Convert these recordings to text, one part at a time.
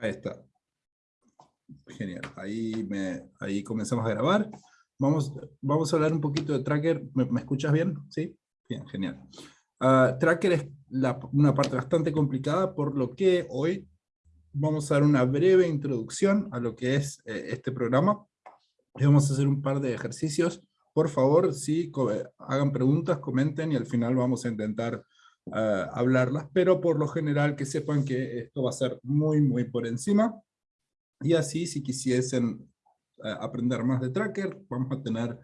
Ahí está. Genial. Ahí, me, ahí comenzamos a grabar. Vamos, vamos a hablar un poquito de Tracker. ¿Me, escuchas bien? ¿Sí? Bien, genial. Ah, tracker es una parte bastante complicada, por lo que hoy vamos a dar una breve introducción a lo que es eh, este programa. Y vamos a hacer un par de ejercicios. Por favor, si hagan preguntas, comenten y al final vamos a intentar hablarlas, pero por lo general que sepan que esto va a ser muy, muy por encima. Y así, si quisiesen uh, aprender más de Tracker, vamos a tener,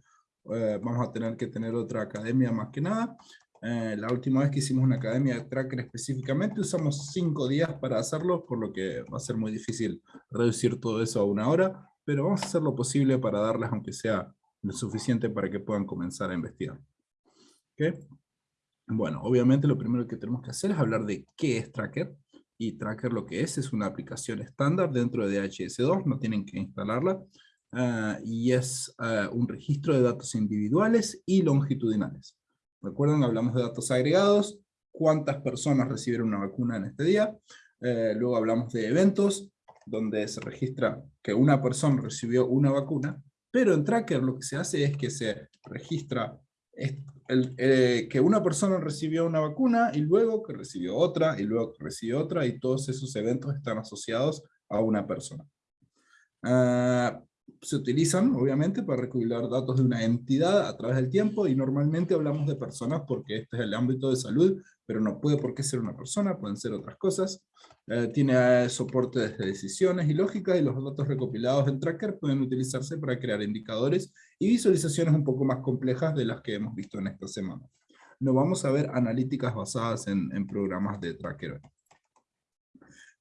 uh, vamos a tener que tener otra academia más que nada. la última vez que hicimos una academia de Tracker específicamente, usamos cinco días para hacerlo, por lo que va a ser muy difícil reducir todo eso a una hora, pero vamos a hacer lo posible para darles, aunque sea lo suficiente para que puedan comenzar a investigar. ¿Okay? Bueno, obviamente lo primero que tenemos que hacer es hablar de qué es Tracker. Y Tracker lo que es, es una aplicación estándar dentro de DHS2, no tienen que instalarla. Ah, y es ah, un registro de datos individuales y longitudinales. Recuerden, hablamos de datos agregados, cuántas personas recibieron una vacuna en este día. Eh, luego hablamos de eventos, donde se registra que una persona recibió una vacuna, pero en Tracker lo que se hace es que se registra eh, que una persona recibió una vacuna y luego que recibió otra y luego que recibió otra y todos esos eventos están asociados a una persona. Ah, se utilizan, obviamente, para recopilar datos de una entidad a través del tiempo, y normalmente hablamos de personas porque este es el ámbito de salud, pero no puede por qué ser una persona, pueden ser otras cosas. Eh, tiene soporte de decisiones y lógica, y los datos recopilados en Tracker pueden utilizarse para crear indicadores y visualizaciones un poco más complejas de las que hemos visto en esta semana. No vamos a ver analíticas basadas en, en programas de Tracker.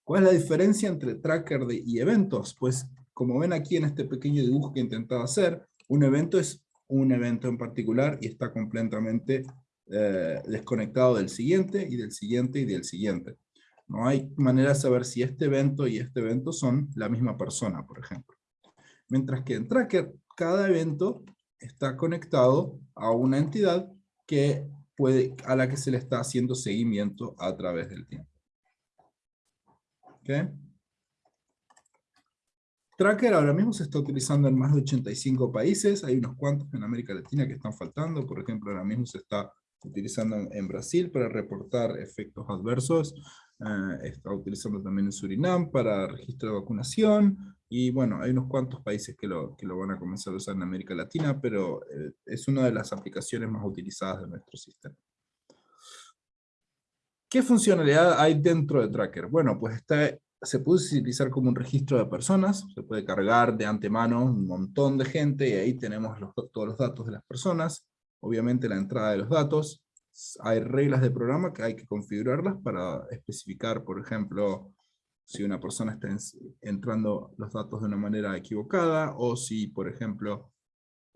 ¿Cuál es la diferencia entre Tracker de, y eventos? Pues como ven aquí en este pequeño dibujo que he intentado hacer, un evento es un evento en particular y está completamente eh, desconectado del siguiente y del siguiente y del siguiente. No hay manera de saber si este evento y este evento son la misma persona, por ejemplo. Mientras que en Tracker, cada evento está conectado a una entidad que puede, a la que se le está haciendo seguimiento a través del tiempo. ¿Okay? Tracker ahora mismo se está utilizando en más de 85 países, hay unos cuantos en América Latina que están faltando, por ejemplo ahora mismo se está utilizando en Brasil para reportar efectos adversos, eh, está utilizando también en Surinam para registro de vacunación, y bueno, hay unos cuantos países que lo, que lo van a comenzar a usar en América Latina, pero eh, es una de las aplicaciones más utilizadas de nuestro sistema. ¿Qué funcionalidad hay dentro de Tracker? Bueno, pues está se puede utilizar como un registro de personas, se puede cargar de antemano un montón de gente y ahí tenemos todos los datos de las personas, obviamente la entrada de los datos, hay reglas de programa que hay que configurarlas para especificar, por ejemplo, si una persona está entrando los datos de una manera equivocada, o si, por ejemplo,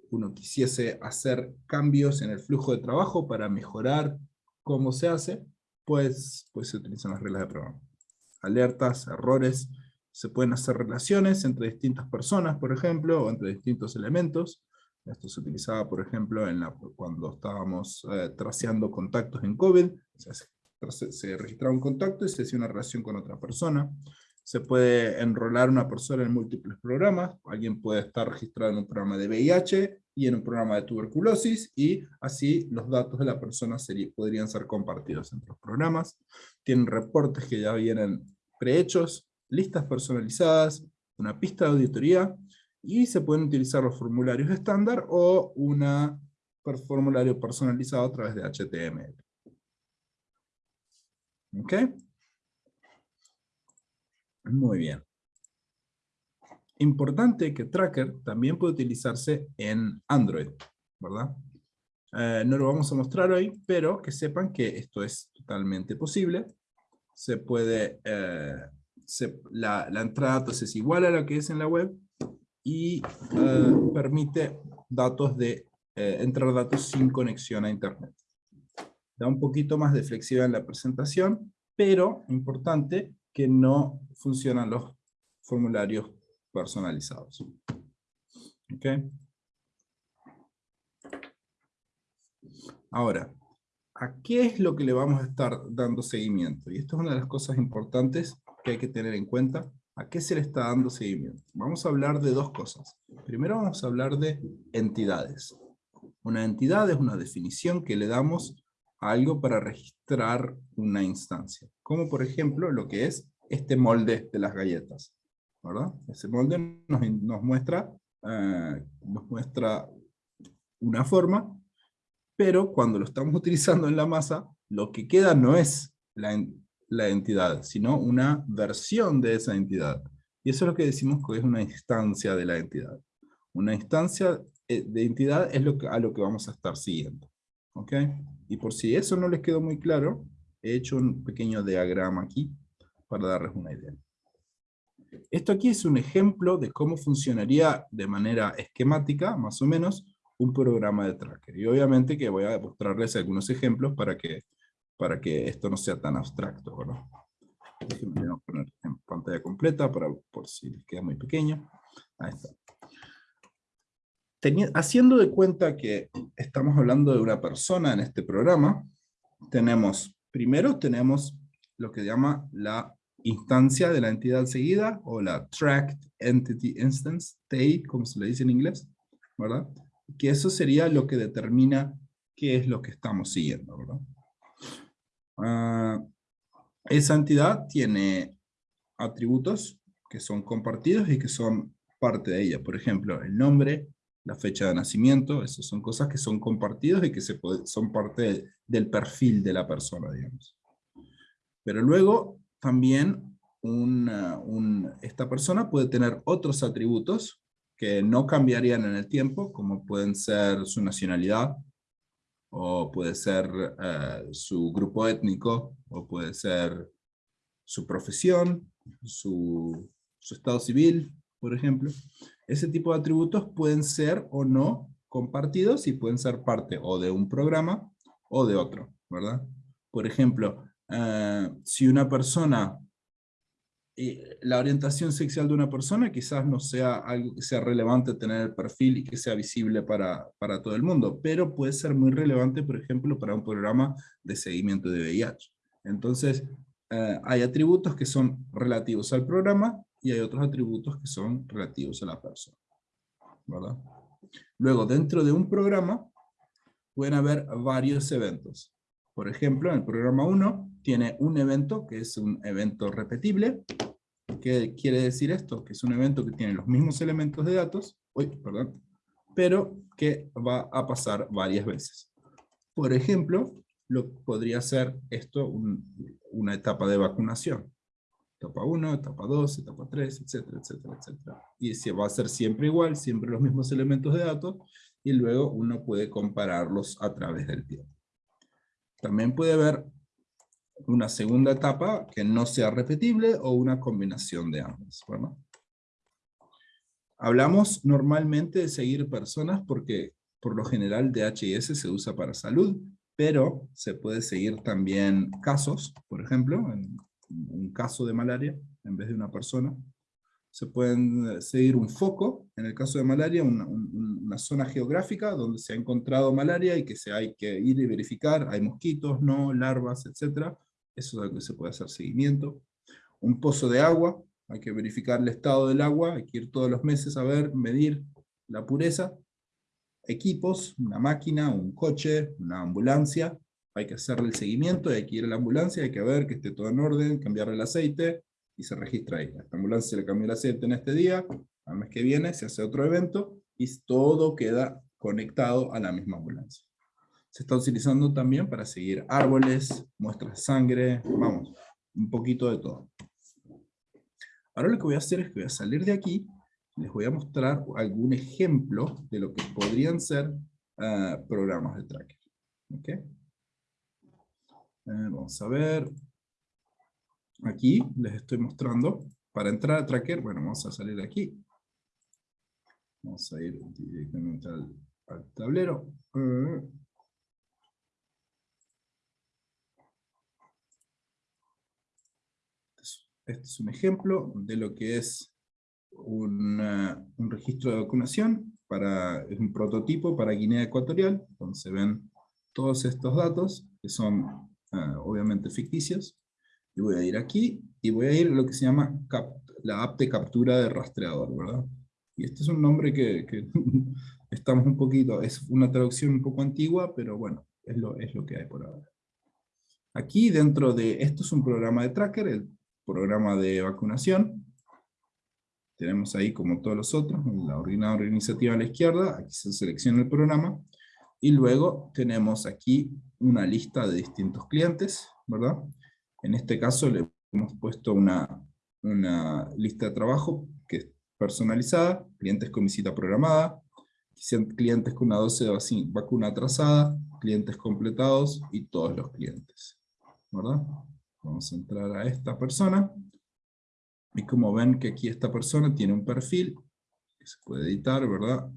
uno quisiese hacer cambios en el flujo de trabajo para mejorar cómo se hace, pues, pues se utilizan las reglas de programa alertas, errores, se pueden hacer relaciones entre distintas personas, por ejemplo, o entre distintos elementos. Esto se utilizaba, por ejemplo, en la, cuando estábamos eh, contactos en COVID. se, se, registraba un contacto y se hacía una relación con otra persona. Se puede enrolar una persona en múltiples programas. Alguien puede estar registrado en un programa de VIH y en un programa de tuberculosis, y así los datos de la persona podrían ser compartidos entre los programas. Tienen reportes que ya vienen prehechos, listas personalizadas, una pista de auditoría, y se pueden utilizar los formularios estándar o un formulario personalizado a través de HTML. ¿Ok? Muy bien. Importante que Tracker también puede utilizarse en Android, ¿verdad? Eh, no lo vamos a mostrar hoy, pero que sepan que esto es totalmente posible se puede, eh, la, entrada de datos es igual a la que es en la web y eh, permite datos de, eh, entrar datos sin conexión a internet. Da un poquito más de flexibilidad en la presentación, pero importante que no funcionan los formularios personalizados. Okay. Ahora, ¿a qué es lo que le vamos a estar dando seguimiento? Y esto es una de las cosas importantes que hay que tener en cuenta ¿A qué se le está dando seguimiento? Vamos a hablar de dos cosas. Primero vamos a hablar de entidades. Una entidad es una definición que le damos a algo para registrar una instancia. Como por ejemplo lo que es este molde de las galletas. ¿verdad? Ese molde nos, muestra, eh, nos muestra una forma, pero cuando lo estamos utilizando en la masa, lo que queda no es la, entidad, sino una versión de esa entidad. Y eso es lo que decimos que es una instancia de la entidad. Una instancia eh, de entidad es lo a lo que vamos a estar siguiendo. ¿Ok? Y por si eso no les quedó muy claro, he hecho un pequeño diagrama aquí para darles una idea. Esto aquí es un ejemplo de cómo funcionaría de manera esquemática, más o menos, un programa de tracker. Y obviamente que voy a mostrarles algunos ejemplos para que para que esto no sea tan abstracto. ¿verdad? Déjenme poner en pantalla completa para, por si les queda muy pequeño. Ahí está. haciendo de cuenta que estamos hablando de una persona en este programa, tenemos, primero tenemos lo que llama la instancia de la entidad seguida, o la Tracked Entity Instance, TI, como se le dice en inglés, ¿verdad? Que eso sería lo que determina qué es lo que estamos siguiendo, ¿verdad? Ah, esa entidad tiene atributos que son compartidos y que son parte de ella. Por ejemplo, el nombre, la fecha de nacimiento, esas son cosas que son compartidos y que se son parte del perfil de la persona, digamos. Pero luego también esta persona puede tener otros atributos que no cambiarían en el tiempo, como pueden ser su nacionalidad, o puede ser eh, su grupo étnico, o puede ser su profesión, su, su estado civil, por ejemplo. Ese tipo de atributos pueden ser o no compartidos y pueden ser parte o de un programa o de otro, ¿verdad? Por ejemplo, eh, si una persona la orientación sexual de una persona quizás no sea algo que sea relevante tener el perfil y que sea visible para, para todo el mundo, pero puede ser muy relevante, por ejemplo, para un programa de seguimiento de VIH. Entonces, eh, hay atributos que son relativos al programa y hay otros atributos que son relativos a la persona. ¿verdad? Luego, dentro de un programa, pueden haber varios eventos. Por ejemplo, en el programa 1 tiene un evento que es un evento repetible. ¿Qué quiere decir esto? Que es un evento que tiene los mismos elementos de datos, perdón, pero que va a pasar varias veces. Por ejemplo, lo podría ser esto una etapa de vacunación. Etapa 1, etapa 2, etapa 3, etcétera, etcétera, etcétera. Y se va a ser siempre igual, siempre los mismos elementos de datos, y luego uno puede compararlos a través del tiempo. También puede haber una segunda etapa que no sea repetible o una combinación de ambas. Hablamos normalmente de seguir personas porque por lo general DHIS se usa para salud, pero se puede seguir también casos, por ejemplo, en un caso de malaria en vez de una persona, se pueden eh, seguir un foco, en el caso de malaria, una, zona geográfica donde se ha encontrado malaria y que se hay que ir y verificar, hay mosquitos, no, larvas, etc. Eso es lo que se puede hacer seguimiento. Un pozo de agua, hay que verificar el estado del agua, hay que ir todos los meses a ver, medir la pureza. Equipos, una máquina, un coche, una ambulancia, hay que hacerle el seguimiento, hay que ir a la ambulancia, hay que ver que esté todo en orden, cambiarle el aceite, y se registra ahí. A ambulancia se le cambió el aceite en este día, al mes que viene se hace otro evento y todo queda conectado a la misma ambulancia. Se está utilizando también para seguir árboles, muestras de sangre, vamos, un poquito de todo. Ahora lo que voy a hacer es que voy a salir de aquí, les voy a mostrar algún ejemplo de lo que podrían ser ah, programas de tracker. ¿Okay? Eh, vamos a ver, Aquí les estoy mostrando, para entrar a Tracker, bueno, vamos a salir de aquí. Vamos a ir directamente al, tablero. Este es un ejemplo de lo que es un registro de vacunación, para, es un prototipo para Guinea Ecuatorial, donde se ven todos estos datos, que son eh, obviamente ficticios, y voy a ir aquí, y voy a ir a lo que se llama la app de captura de rastreador, ¿verdad? Y este es un nombre que, que estamos un poquito, es una traducción un poco antigua, pero bueno, es lo, es lo que hay por ahora. Aquí dentro de, esto es un programa de tracker, el programa de vacunación. Tenemos ahí como todos los otros, la ordenadora iniciativa a la izquierda, aquí se selecciona el programa, y luego tenemos aquí una lista de distintos clientes, ¿verdad? En este caso le hemos puesto una, una lista de trabajo que es personalizada, clientes con visita programada, clientes con una dosis de vacuna atrasada, clientes completados y todos los clientes. ¿verdad? Vamos a entrar a esta persona. Y como ven que aquí esta persona tiene un perfil que se puede editar, ¿verdad?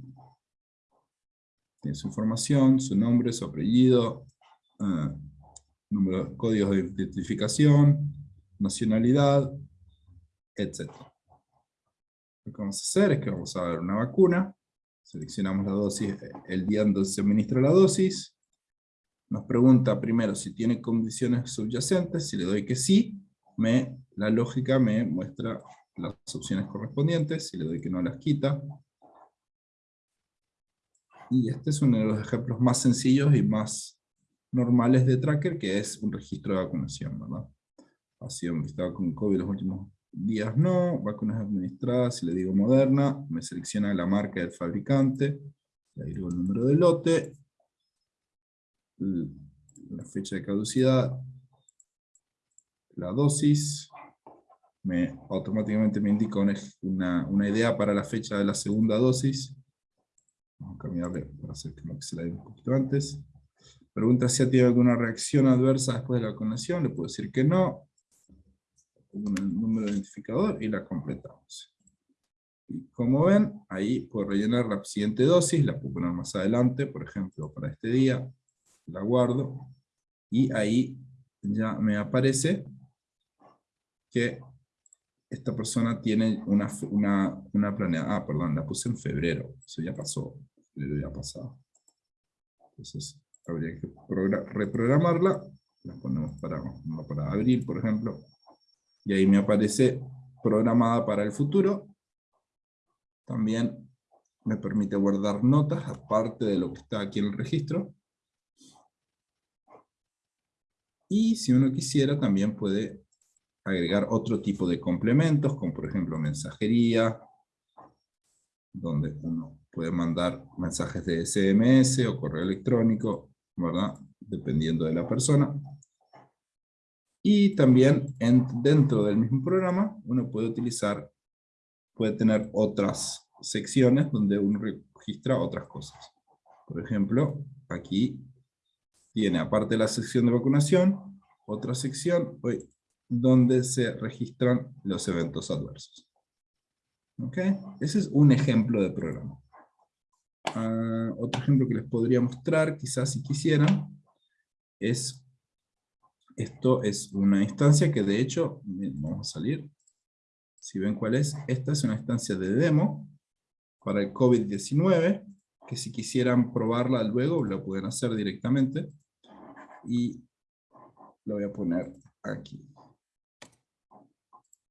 Tiene su información, su nombre, su apellido, uh, número, códigos de identificación, nacionalidad, etc. Lo que vamos a hacer es que vamos a dar una vacuna, seleccionamos la dosis, el día donde se administra la dosis, nos pregunta primero si tiene condiciones subyacentes, si le doy que sí, me, la lógica me muestra las opciones correspondientes, si le doy que no las quita. Y este es uno de los ejemplos más sencillos y más normales de tracker, que es un registro de vacunación, ¿verdad? Ha sido estado con COVID los últimos días no, vacunas administradas, si le digo Moderna, me selecciona la marca del fabricante, le digo el número de lote, la fecha de caducidad, la dosis, me, automáticamente me indica una, una, idea para la fecha de la segunda dosis. Vamos a cambiarle para hacer que se la dé un poquito antes. Pregunta si ha tenido alguna reacción adversa después de la vacunación, le puedo decir que no el número de identificador y la completamos. Y como ven, ahí puedo rellenar la siguiente dosis, la puedo poner más adelante, por ejemplo, para este día, la guardo, y ahí ya me aparece que esta persona tiene una, una, una planeada, ah, perdón, la puse en febrero, eso ya pasó, ya pasado. Entonces, habría que reprogramarla, la ponemos para, para abril, por ejemplo, y ahí me aparece programada para el futuro. También me permite guardar notas, aparte de lo que está aquí en el registro. Y si uno quisiera, también puede agregar otro tipo de complementos, como por ejemplo mensajería, donde uno puede mandar mensajes de SMS o correo electrónico, ¿verdad? Dependiendo de la persona. Y también dentro del mismo programa uno puede utilizar, puede tener otras secciones donde uno registra otras cosas. Por ejemplo, aquí tiene, aparte de la sección de vacunación, otra sección donde se registran los eventos adversos. ¿Ok? Ese es un ejemplo de programa. Ah, otro ejemplo que les podría mostrar, quizás si quisieran, es esto es una instancia que de hecho, vamos a salir, si ven cuál es, esta es una instancia de demo para el COVID-19, que si quisieran probarla luego, lo pueden hacer directamente, y lo voy a poner aquí.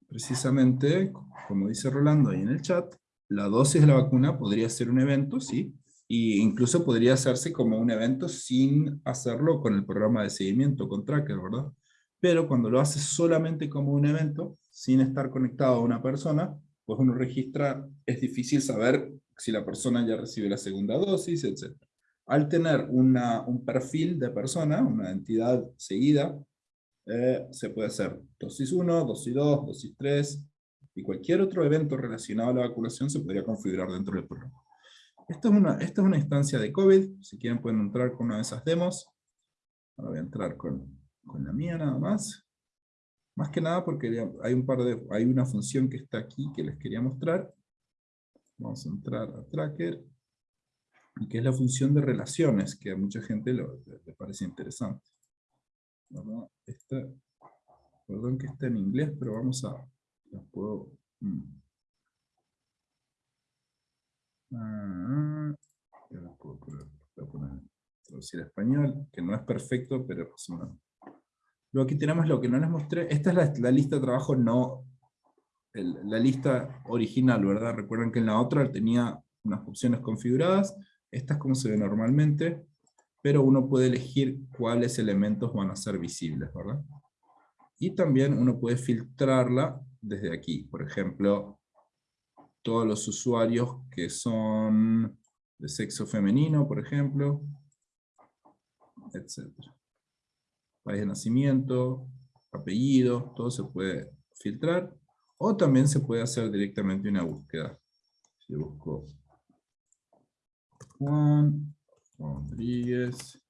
Precisamente, como dice Rolando ahí en el chat, la dosis de la vacuna podría ser un evento, sí, y incluso podría hacerse como un evento sin hacerlo con el programa de seguimiento, con Tracker, ¿verdad? Pero cuando lo haces solamente como un evento, sin estar conectado a una persona, pues uno registra, es difícil saber si la persona ya recibe la segunda dosis, etc. Al tener una, un perfil de persona, una entidad seguida, eh, se puede hacer dosis 1, dosis 2, dosis 3, y cualquier otro evento relacionado a la vacunación se podría configurar dentro del programa. Esta es una, esta es una instancia de COVID, si quieren pueden entrar con una de esas demos. Ahora voy a entrar con, con la mía nada más. Más que nada porque hay, un par de, hay una función que está aquí que les quería mostrar. Vamos a entrar a Tracker. Que es la función de relaciones, que a mucha gente le, parece interesante. perdón que está en inglés, pero vamos a... puedo... Mm. Ah, puedo poner, traducir a español, que no es perfecto, pero Luego aquí tenemos lo que no les mostré. Esta es la, lista de trabajo no, la lista original, ¿verdad? Recuerden que en la otra tenía unas opciones configuradas, esta es como se ve normalmente, pero uno puede elegir cuáles elementos van a ser visibles, ¿verdad? Y también uno puede filtrarla desde aquí, por ejemplo, todos los usuarios que son de sexo femenino, por ejemplo, etc. País de nacimiento, apellido, todo se puede filtrar, o también se puede hacer directamente una búsqueda. Si busco Juan Rodríguez,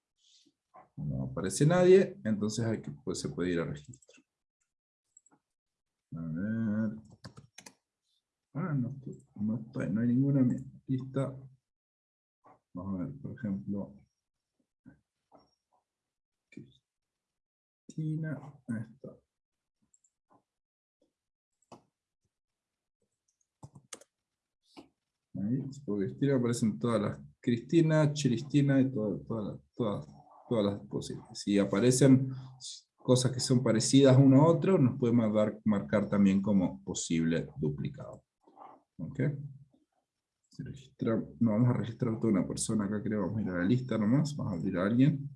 no aparece nadie, entonces aquí pues, se puede ir a registro. A ver. Ah, no, no, no hay ninguna lista. Vamos a ver, por ejemplo. Cristina, ahí está. Ahí, porque Cristina aparecen todas las Cristina, Cristina y todas, todas, todas, todas las posibles. Si aparecen cosas que son parecidas uno a otro, nos puede marcar también como posible duplicado. ¿Ok? no, vamos a registrar toda una persona acá, creo, vamos a ir a la lista nomás, vamos a abrir a alguien.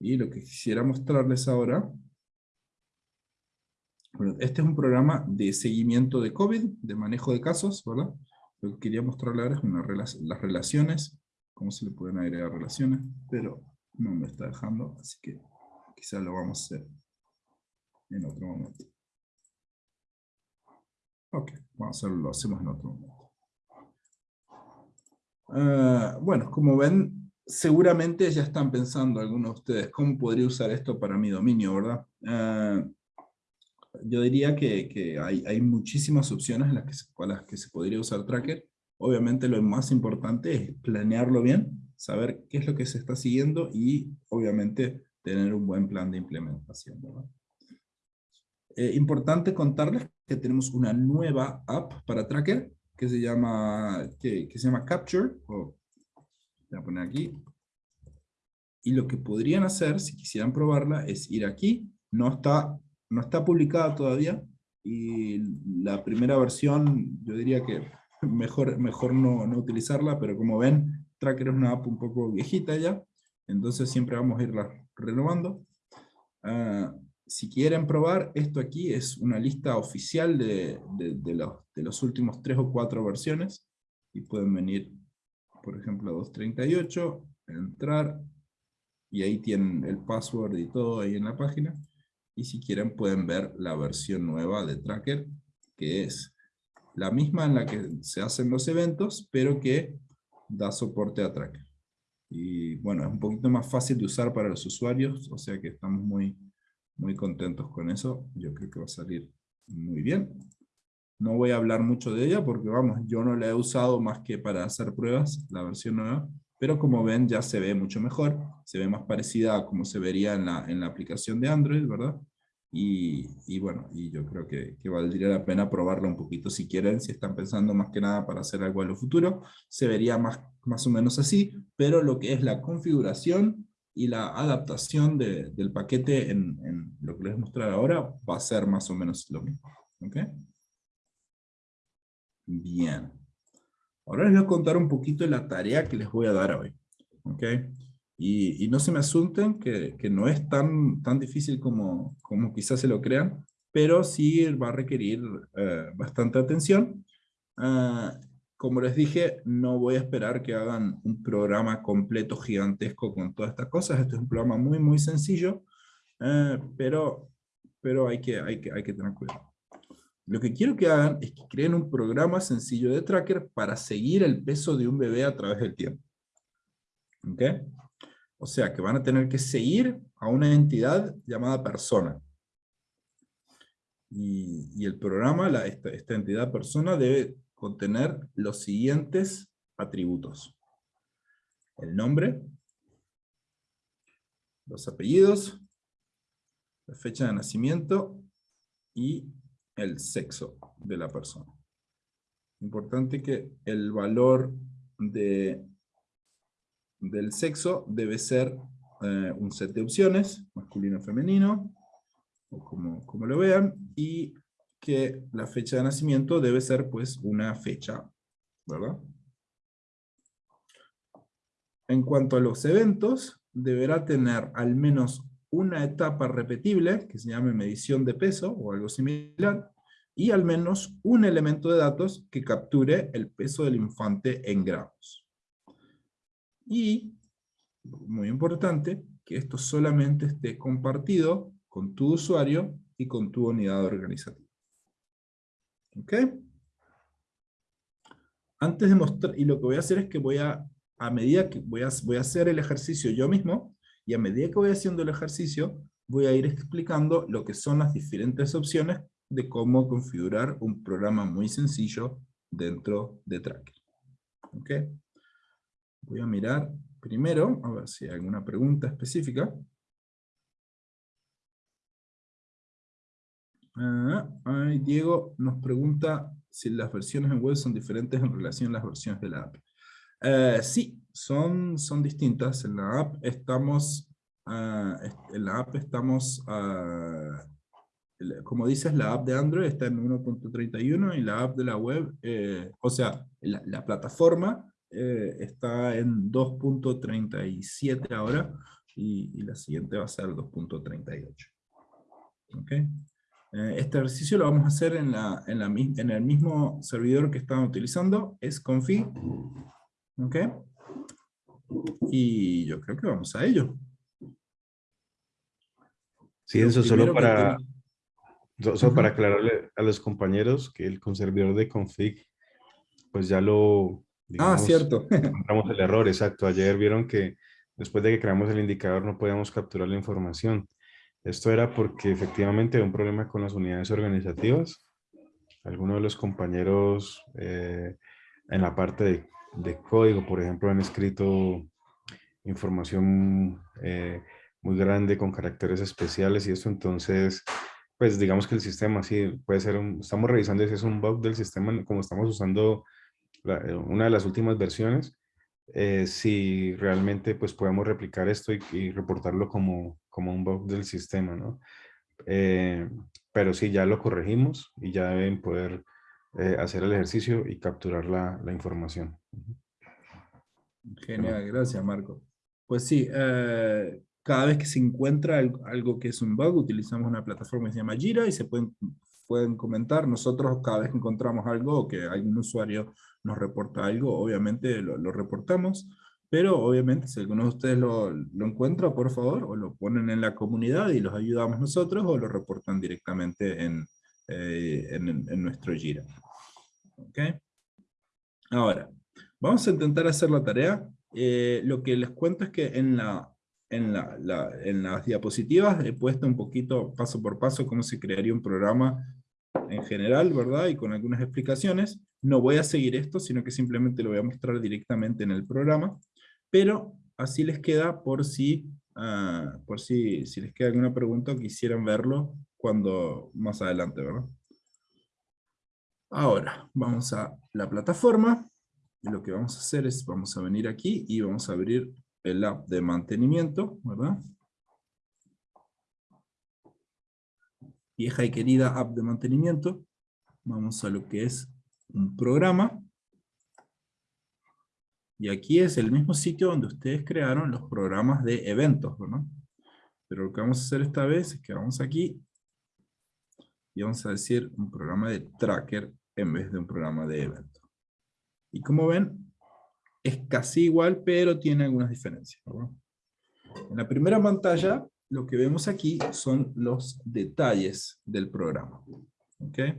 Y lo que quisiera mostrarles ahora, bueno, este es un programa de seguimiento de COVID, de manejo de casos, ¿verdad? Lo que quería mostrarles ahora es las relaciones, cómo se le pueden agregar relaciones, pero no me está dejando, así que quizás lo vamos a hacer en otro momento. Ok, vamos a hacerlo, lo hacemos en otro momento. Ah, bueno, como ven, seguramente ya están pensando algunos de ustedes, ¿cómo podría usar esto para mi dominio, verdad? Ah, yo diría que, hay, muchísimas opciones en las que, con las que se podría usar Tracker. Obviamente lo más importante es planearlo bien, saber qué es lo que se está siguiendo y obviamente tener un buen plan de implementación. Eh, importante contarles que tenemos una nueva app para Tracker que se llama, que, se llama Capture. voy a poner aquí. Y lo que podrían hacer, si quisieran probarla, es ir aquí. No está, no está publicada todavía. Y la primera versión, yo diría que mejor, mejor no, no utilizarla, pero como ven, Tracker es una app un poco viejita ya. Entonces siempre vamos a irla renovando. Ah, si quieren probar, esto aquí es una lista oficial de, de, los, de, los, últimos tres o cuatro versiones. Y pueden venir, por ejemplo, a 238, entrar, y ahí tienen el password y todo ahí en la página. Y si quieren pueden ver la versión nueva de Tracker, que es la misma en la que se hacen los eventos, pero que da soporte a Tracker. Y bueno, es un poquito más fácil de usar para los usuarios, o sea que estamos muy, muy contentos con eso. Yo creo que va a salir muy bien. No voy a hablar mucho de ella porque vamos, yo no la he usado más que para hacer pruebas, la versión nueva, pero como ven ya se ve mucho mejor, se ve más parecida a como se vería en la, en la aplicación de Android, ¿verdad? Y, bueno, y yo creo que, valdría la pena probarla un poquito si quieren, si están pensando más que nada para hacer algo en lo futuro, se vería más, más o menos así, pero lo que es la configuración y la adaptación del paquete en, lo que les voy a mostrar ahora va a ser más o menos lo mismo. ¿Ok? Bien. Ahora les voy a contar un poquito de la tarea que les voy a dar hoy. ¿Ok? Y, no se me asunten que, que, no es tan, tan difícil como, como quizás se lo crean, pero sí va a requerir eh, bastante atención. Ah, como les dije, no voy a esperar que hagan un programa completo gigantesco con todas estas cosas. Este es un programa muy, muy sencillo, eh, pero, pero hay, que, hay, que, hay que tener cuidado. Lo que quiero que hagan es que creen un programa sencillo de tracker para seguir el peso de un bebé a través del tiempo. ¿Ok? O sea que van a tener que seguir a una entidad llamada persona. Y, el programa, esta, esta entidad persona, debe contener los siguientes atributos. El nombre, los apellidos, la fecha de nacimiento y el sexo de la persona. Importante que el valor de del sexo debe ser eh, un set de opciones, masculino femenino, o como, como lo vean, y que la fecha de nacimiento debe ser pues una fecha, ¿verdad? En cuanto a los eventos, deberá tener al menos una etapa repetible, que se llame medición de peso o algo similar, y al menos un elemento de datos que capture el peso del infante en gramos. Y, muy importante, que esto solamente esté compartido con tu usuario y con tu unidad organizativa. ¿Ok? Antes de mostrar, y lo que voy a hacer es que voy a, a medida que voy a, voy a hacer el ejercicio yo mismo, y a medida que voy haciendo el ejercicio, voy a ir explicando lo que son las diferentes opciones de cómo configurar un programa muy sencillo dentro de Tracker. ¿Ok? Voy a mirar primero, a ver si hay alguna pregunta específica. Ah, Diego nos pregunta si las versiones en web son diferentes en relación a las versiones de la app. Eh, sí, son, son distintas. En la app estamos, uh, en la app estamos, uh, como dices, la app de Android está en 1.31 y la app de la web, eh, o sea, la plataforma eh, está en 2.37 ahora y, y, la siguiente va a ser 2.38. ¿Okay? este ejercicio lo vamos a hacer en, la, en, la, en el mismo servidor que estaban utilizando, es config. ¿Ok? Y yo creo que vamos a ello. Sí, eso solo para, solo para aclararle a los compañeros que el conservador de config, pues ya lo... ah, cierto. Encontramos el error, exacto. Ayer vieron que después de que creamos el indicador no podíamos capturar la información. Esto era porque efectivamente hay un problema con las unidades organizativas. Algunos de los compañeros eh, en la parte de de código, por ejemplo, han escrito información eh, muy grande con caracteres especiales y esto entonces, pues digamos que el sistema sí puede ser, un, estamos revisando si es un bug del sistema como estamos usando eh, una de las últimas versiones, eh, si realmente pues podemos replicar esto y, reportarlo como, como un bug del sistema, ¿no? pero sí, ya lo corregimos y ya deben poder eh, hacer el ejercicio y capturar la, la, información. Genial, gracias Marco. Pues sí, eh, cada vez que se encuentra algo que es un bug, utilizamos una plataforma que se llama Jira y se pueden, pueden comentar. Nosotros cada vez que encontramos algo que algún usuario nos reporta algo, obviamente lo, reportamos. Pero obviamente si alguno de ustedes lo, lo, encuentra, por favor, o lo ponen en la comunidad y los ayudamos nosotros, o lo reportan directamente en, eh, en, nuestro Jira. ¿Ok? Ahora, vamos a intentar hacer la tarea. Eh, lo que les cuento es que en, la, en, la, en las diapositivas he puesto un poquito paso por paso cómo se crearía un programa en general, ¿verdad? Y con algunas explicaciones. No voy a seguir esto, sino que simplemente lo voy a mostrar directamente en el programa, pero así les queda por si, uh, por si, si les queda alguna pregunta o quisieran verlo cuando más adelante, ¿verdad? Ahora, vamos a la plataforma. Y lo que vamos a hacer es, vamos a venir aquí y vamos a abrir el app de mantenimiento, ¿verdad? Vieja y querida app de mantenimiento. Vamos a lo que es un programa. Y aquí es el mismo sitio donde ustedes crearon los programas de eventos, ¿verdad? Pero lo que vamos a hacer esta vez es que vamos aquí y vamos a decir un programa de tracker en vez de un programa de evento. Y como ven, es casi igual, pero tiene algunas diferencias. En la primera pantalla, lo que vemos aquí son los detalles del programa. ¿Okay?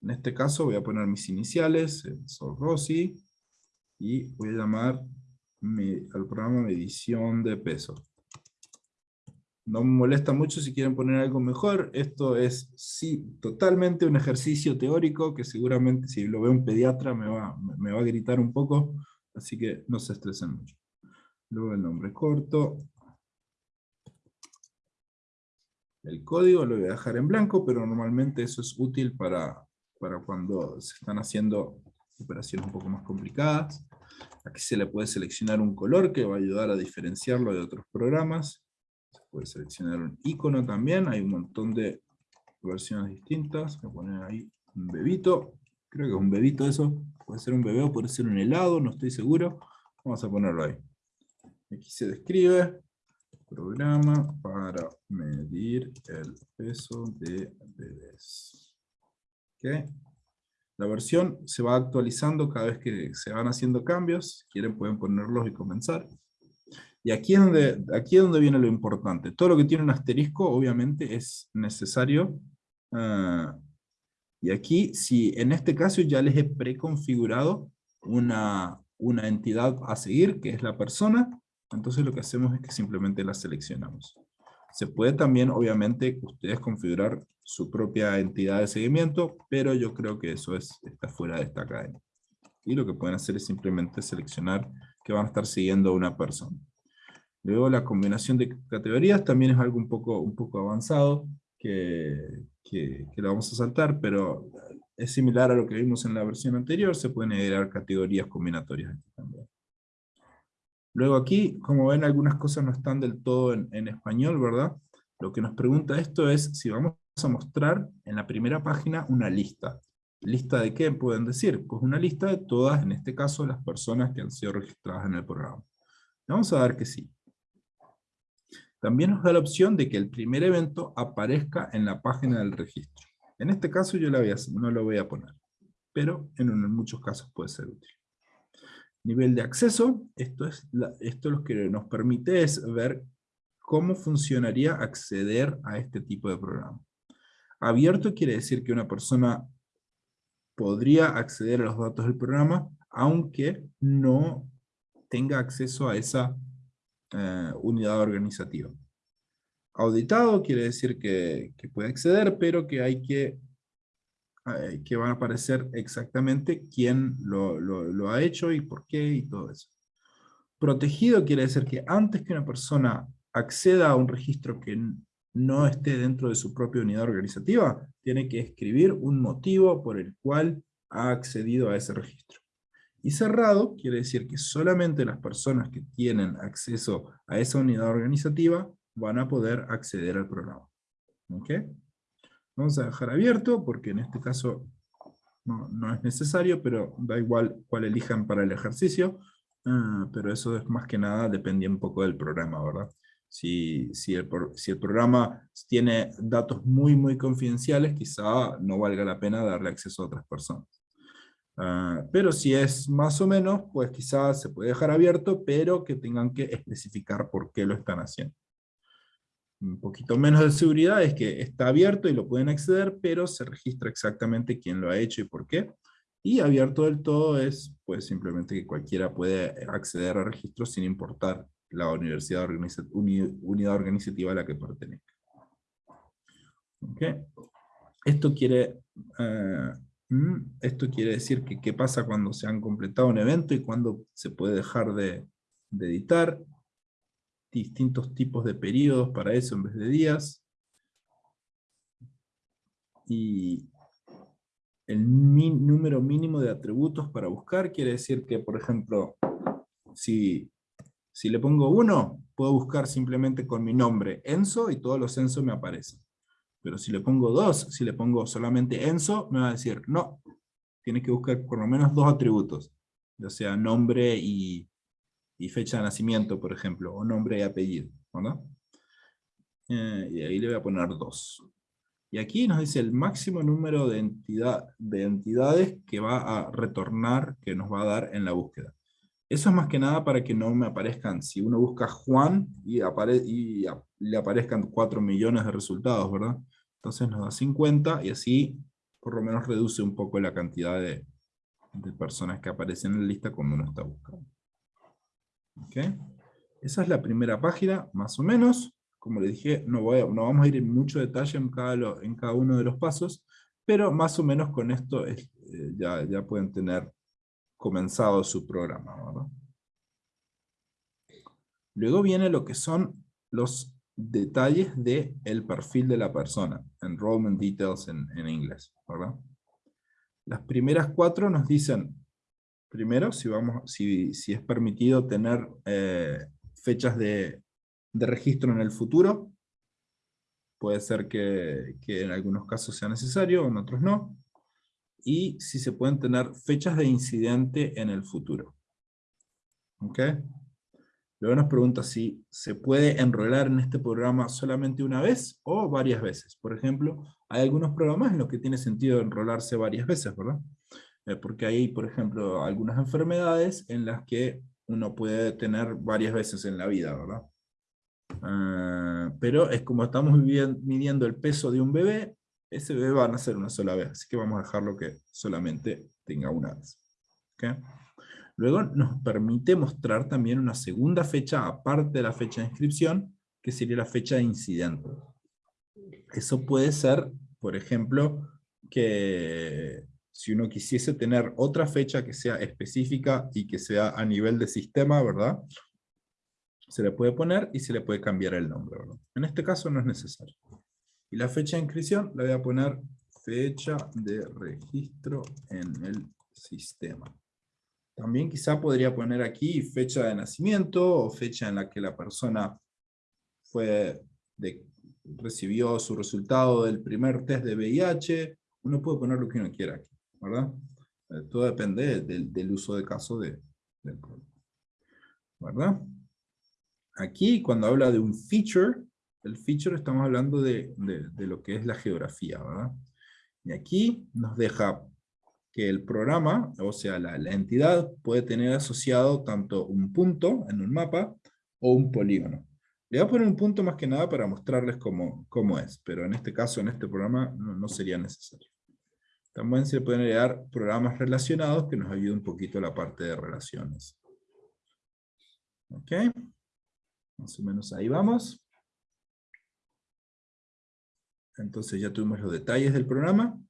En este caso voy a poner mis iniciales, soy Rossi, y voy a llamar al programa medición de peso. No me molesta mucho si quieren poner algo mejor. Esto es sí, totalmente un ejercicio teórico que seguramente si lo ve un pediatra me va, me va a gritar un poco. Así que no se estresen mucho. Luego el nombre corto. El código lo voy a dejar en blanco, pero normalmente eso es útil para, para cuando se están haciendo operaciones un poco más complicadas. Aquí se le puede seleccionar un color que va a ayudar a diferenciarlo de otros programas puede seleccionar un icono también, hay un montón de versiones distintas. Voy a poner ahí un bebito. Creo que es un bebito eso. Puede ser un bebé o puede ser un helado, no estoy seguro. Vamos a ponerlo ahí. Aquí se describe programa para medir el peso de bebés. La versión se va actualizando cada vez que se van haciendo cambios. Si quieren pueden ponerlos y comenzar. Y aquí es, donde, aquí es donde viene lo importante. Todo lo que tiene un asterisco obviamente es necesario. Ah, y aquí, si en este caso ya les he preconfigurado una, una entidad a seguir, que es la persona, entonces lo que hacemos es que simplemente la seleccionamos. Se puede también, obviamente, ustedes configurar su propia entidad de seguimiento, pero yo creo que eso es, está fuera de esta academia. Y lo que pueden hacer es simplemente seleccionar que van a estar siguiendo a una persona. Luego la combinación de categorías también es algo un poco, un poco avanzado, que, que, que lo vamos a saltar, pero es similar a lo que vimos en la versión anterior, se pueden agregar categorías combinatorias aquí también. Luego aquí, como ven, algunas cosas no están del todo en, español, ¿verdad? Lo que nos pregunta esto es si vamos a mostrar en la primera página una lista. ¿Lista de qué pueden decir? Pues una lista de todas, en este caso, las personas que han sido registradas en el programa. Vamos a dar que sí. También nos da la opción de que el primer evento aparezca en la página del registro. En este caso yo no lo voy a poner, pero en muchos casos puede ser útil. Nivel de acceso, esto, es esto lo que nos permite es ver cómo funcionaría acceder a este tipo de programa. Abierto quiere decir que una persona podría acceder a los datos del programa, aunque no tenga acceso a esa eh, unidad organizativa. Auditado quiere decir que, que, puede acceder, pero que hay que eh, que van a aparecer exactamente quién lo, lo, ha hecho y por qué y todo eso. Protegido quiere decir que antes que una persona acceda a un registro que no esté dentro de su propia unidad organizativa, tiene que escribir un motivo por el cual ha accedido a ese registro. Y cerrado quiere decir que solamente las personas que tienen acceso a esa unidad organizativa van a poder acceder al programa. ¿Ok? Vamos a dejar abierto porque en este caso no, es necesario, pero da igual cuál elijan para el ejercicio. Ah, pero eso es más que nada, depende un poco del programa, ¿verdad? Si, si, el, si el programa tiene datos muy, muy confidenciales, quizá no valga la pena darle acceso a otras personas. Ah, pero si es más o menos, pues quizás se puede dejar abierto, pero que tengan que especificar por qué lo están haciendo un poquito menos de seguridad es que está abierto y lo pueden acceder, pero se registra exactamente quién lo ha hecho y por qué. Y abierto del todo es pues simplemente que cualquiera puede acceder al registro sin importar la universidad unidad organizativa a la que pertenezca. Esto quiere, eh, mm, esto quiere decir que qué pasa cuando se han completado un evento y cuándo se puede dejar de, de editar distintos tipos de periodos para eso en vez de días. Y el número mínimo de atributos para buscar quiere decir que, por ejemplo, si, si le pongo uno, puedo buscar simplemente con mi nombre Enzo y todos los Enzo me aparecen. Pero si le pongo dos, si le pongo solamente Enzo, me va a decir, no, tiene que buscar por lo menos dos atributos, ya sea nombre y, y fecha de nacimiento, por ejemplo, o nombre y apellido. Eh, y ahí le voy a poner dos. Y aquí nos dice el máximo número de, entidad, de entidades que va a retornar, que nos va a dar en la búsqueda. Eso es más que nada para que no me aparezcan, si uno busca Juan y, le aparezcan 4 millones de resultados, ¿verdad? Entonces nos da 50 y así por lo menos reduce un poco la cantidad de personas que aparecen en la lista cuando uno está buscando. Esa es la primera página, más o menos. Como les dije, no, voy no vamos a ir en mucho detalle en cada, en cada uno de los pasos, pero más o menos con esto eh, ya, ya pueden tener comenzado su programa. Luego viene lo que son los detalles del el perfil de la persona, enrollment details en, en inglés. Las primeras cuatro nos dicen primero, si, vamos, si, si es permitido tener eh, fechas de, de, registro en el futuro. puede ser que, que en algunos casos sea necesario, en otros no. Y si se pueden tener fechas de incidente en el futuro. ¿Ok? Luego nos pregunta si se puede enrolar en este programa solamente una vez o varias veces. Por ejemplo, hay algunos programas en los que tiene sentido enrolarse varias veces, ¿verdad? Eh, porque hay, por ejemplo, algunas enfermedades en las que uno puede tener varias veces en la vida, ¿verdad? Ah, pero es como estamos midiendo el peso de un bebé, ese bebé va a nacer una sola vez, así que vamos a dejarlo que solamente tenga una vez. ¿Okay? Luego nos permite mostrar también una segunda fecha, aparte de la fecha de inscripción, que sería la fecha de incidente. Eso puede ser, por ejemplo, que si uno quisiese tener otra fecha que sea específica y que sea a nivel de sistema, ¿verdad? Se le puede poner y se le puede cambiar el nombre. En este caso no es necesario. Y la fecha de inscripción la voy a poner fecha de registro en el sistema. También quizá podría poner aquí fecha de nacimiento o fecha en la que la persona fue recibió su resultado del primer test de VIH. Uno puede poner lo que uno quiera aquí, ¿verdad? Eh, todo depende del, uso de caso de, del. ¿Verdad? Aquí, cuando habla de un feature, el feature estamos hablando de, de lo que es la geografía, ¿verdad? Y aquí nos deja que el programa, o sea, la, entidad, puede tener asociado tanto un punto en un mapa o un polígono. Le voy a poner un punto más que nada para mostrarles cómo, cómo es, pero en este caso, en este programa, no, sería necesario. También se pueden crear programas relacionados que nos ayuden un poquito la parte de relaciones. ¿Ok? Más o menos ahí vamos. Entonces ya tuvimos los detalles del programa.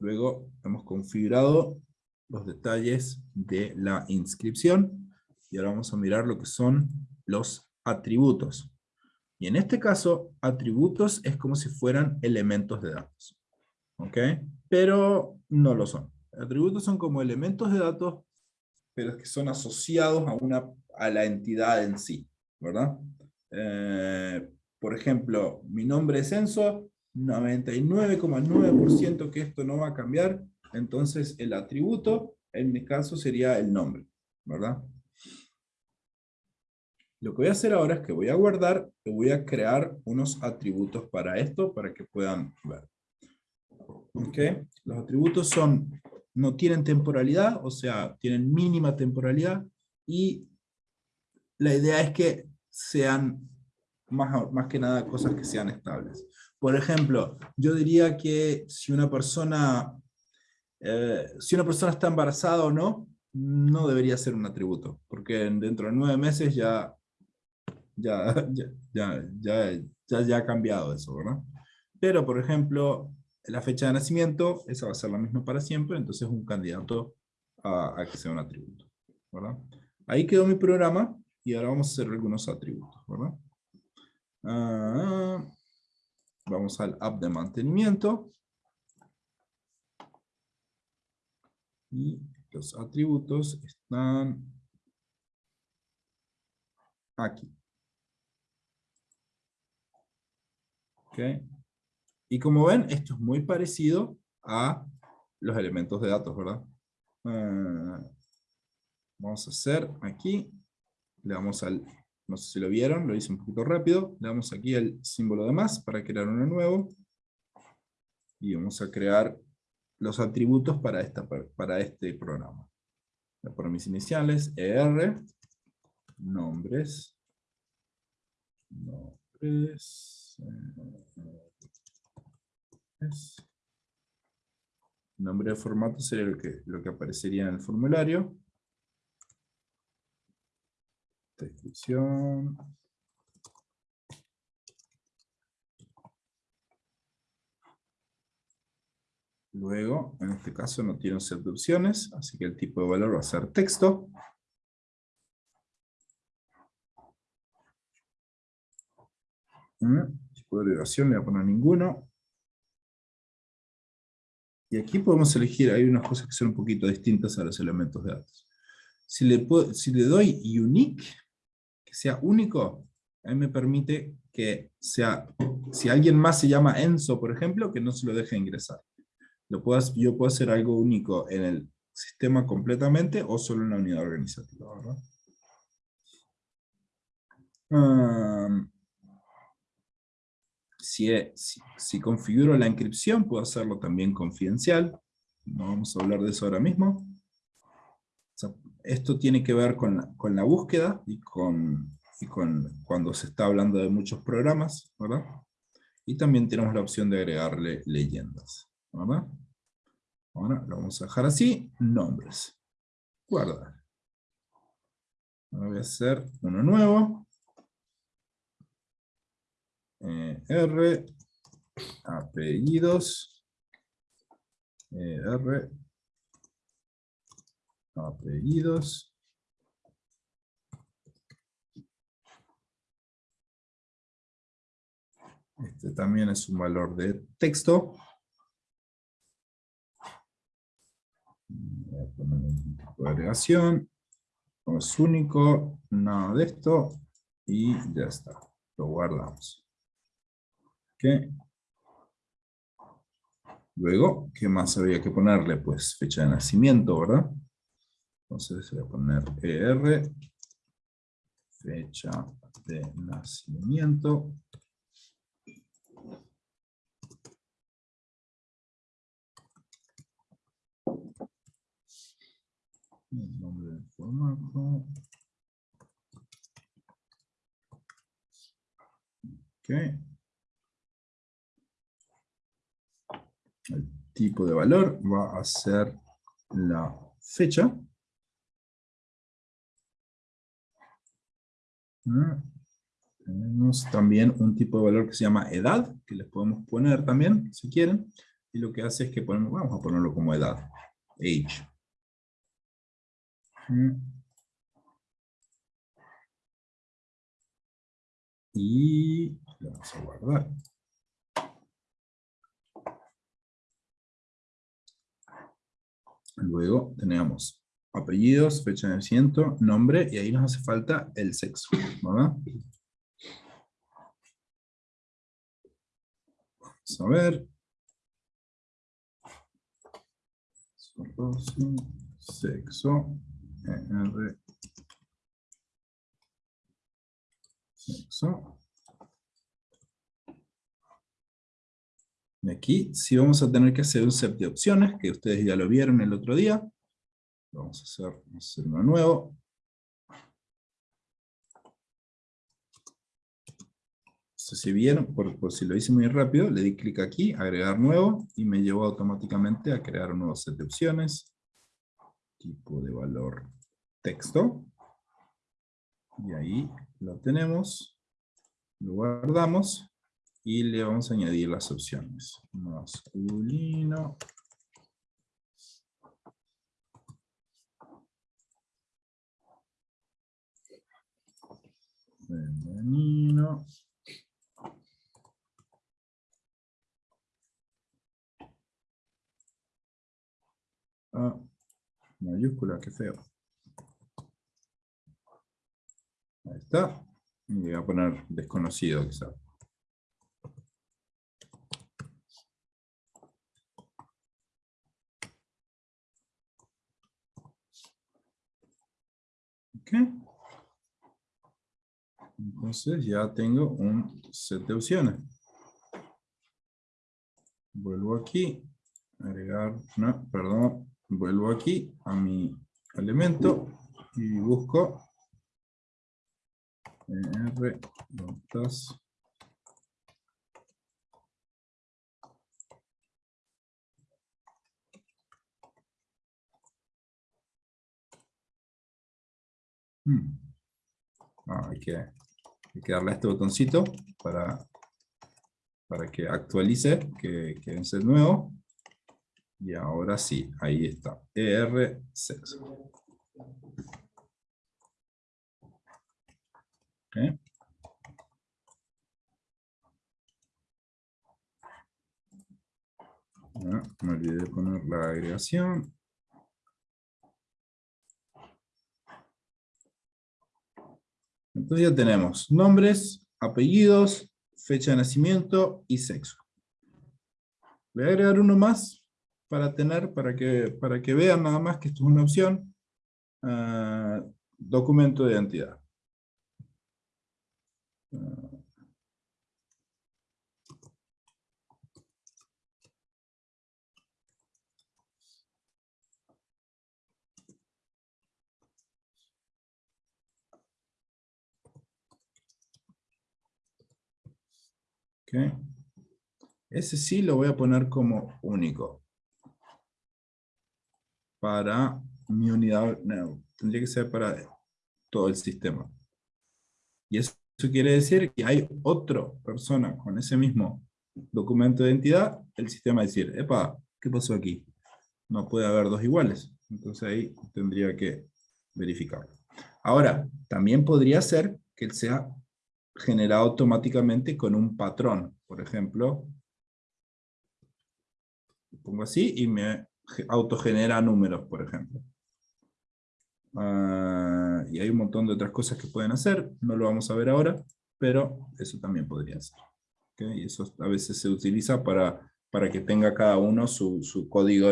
Luego hemos configurado los detalles de la inscripción y ahora vamos a mirar lo que son los atributos. Y en este caso, atributos es como si fueran elementos de datos. ¿Ok? Pero no lo son. Atributos son como elementos de datos, pero que son asociados a, una, a la entidad en sí. ¿Verdad? Eh, por ejemplo, mi nombre es Enzo, 99,9% que esto no va a cambiar, entonces el atributo, en mi caso, sería el nombre, ¿verdad? Lo que voy a hacer ahora es que voy a guardar y voy a crear unos atributos para esto, para que puedan ver. ¿Ok? Los atributos son, no tienen temporalidad, o sea, tienen mínima temporalidad, y la idea es que sean más, más que nada cosas que sean estables. Por ejemplo, yo diría que si una persona, eh, si una persona está embarazada o no, no debería ser un atributo, porque dentro de nueve meses ya, ya, ya, ya, ya, ha cambiado eso, ¿verdad? Pero, por ejemplo, la fecha de nacimiento, esa va a ser la misma para siempre, entonces es un candidato a, a que sea un atributo. Ahí quedó mi programa, y ahora vamos a hacer algunos atributos, ¿verdad? Ah, Vamos al app de mantenimiento. Y los atributos están aquí. ¿Ok? Y como ven, esto es muy parecido a los elementos de datos, ¿verdad? Ah, vamos a hacer aquí, le damos al no sé si lo vieron, lo hice un poquito rápido. Le damos aquí el símbolo de más para crear uno nuevo. Y vamos a crear los atributos para, esta, para este programa. Poner mis iniciales, ER, nombres, nombres, nombre de formato sería lo que, lo que aparecería en el formulario. Descripción. Luego, en este caso no tiene un set de opciones, así que el tipo de valor va a ser texto. Mm, tipo de duración le voy a poner ninguno. Y aquí podemos elegir, hay unas cosas que son un poquito distintas a los elementos de datos. Si le, si le doy unique, sea único, a mí me permite que sea, si alguien más se llama Enzo, por ejemplo, que no se lo deje ingresar. Lo puedo, yo puedo hacer algo único en el sistema completamente o solo en la unidad organizativa, ¿verdad? Si, configuro la inscripción, puedo hacerlo también confidencial. No vamos a hablar de eso ahora mismo. esto tiene que ver con la, búsqueda y con, y con cuando se está hablando de muchos programas, ¿verdad? Y también tenemos la opción de agregarle leyendas, ¿verdad? Ahora lo vamos a dejar así, nombres. Guardar. Ahora voy a hacer uno nuevo. Eh, R, apellidos, eh, R, apellidos, Este también es un valor de texto. Voy a poner un tipo de agregación. Es único, nada de esto. Y ya está. Lo guardamos. Luego, ¿qué más había que ponerle? Pues fecha de nacimiento, ¿verdad? Entonces voy a poner ER, fecha de nacimiento. El nombre del formato. El tipo de valor va a ser la fecha. Ah, tenemos también un tipo de valor que se llama edad, que les podemos poner también, si quieren. Y lo que hace es que ponemos, vamos a ponerlo como edad, age. Y vamos a guardar. Luego tenemos apellidos, fecha de nacimiento, nombre, y ahí nos hace falta el sexo, ¿verdad? Vamos a ver. Sexo. R. Sexo. Aquí sí vamos a tener que hacer un set de opciones, que ustedes ya lo vieron el otro día. Vamos a hacer, uno nuevo. si vieron, por, si lo hice muy rápido, le di clic aquí, agregar nuevo, y me llevó automáticamente a crear un nuevo set de opciones. Tipo de valor texto. Y ahí lo tenemos. Lo guardamos y le vamos a añadir las opciones. Masculino. Femenino. Ah, mayúscula, qué feo. Ahí está. Y voy a poner desconocido quizás. Entonces ya tengo un set de opciones. Vuelvo aquí, agregar, no, perdón, vuelvo aquí a mi elemento y busco R, notas, Hmm. Ah, hay, que, darle a este botoncito para, para que actualice, que, que es el nuevo. Y ahora sí, ahí está. ER6. Okay. Ah, me olvidé de poner la agregación. Entonces ya tenemos nombres, apellidos, fecha de nacimiento y sexo. Voy a agregar uno más para tener, para que, para que vean nada más que esto es una opción. Ah, documento de identidad. Ese sí lo voy a poner como único. Para mi unidad, tendría que ser para todo el sistema. Y eso quiere decir que hay otra persona con ese mismo documento de identidad, el sistema decir, epa, ¿qué pasó aquí? No puede haber dos iguales. Entonces ahí tendría que verificarlo. Ahora, también podría ser que sea generado automáticamente con un patrón. Por ejemplo, pongo así y me autogenera números, por ejemplo. Ah, y hay un montón de otras cosas que pueden hacer, no lo vamos a ver ahora, pero eso también podría ser. Y eso a veces se utiliza para, para que tenga cada uno su, su código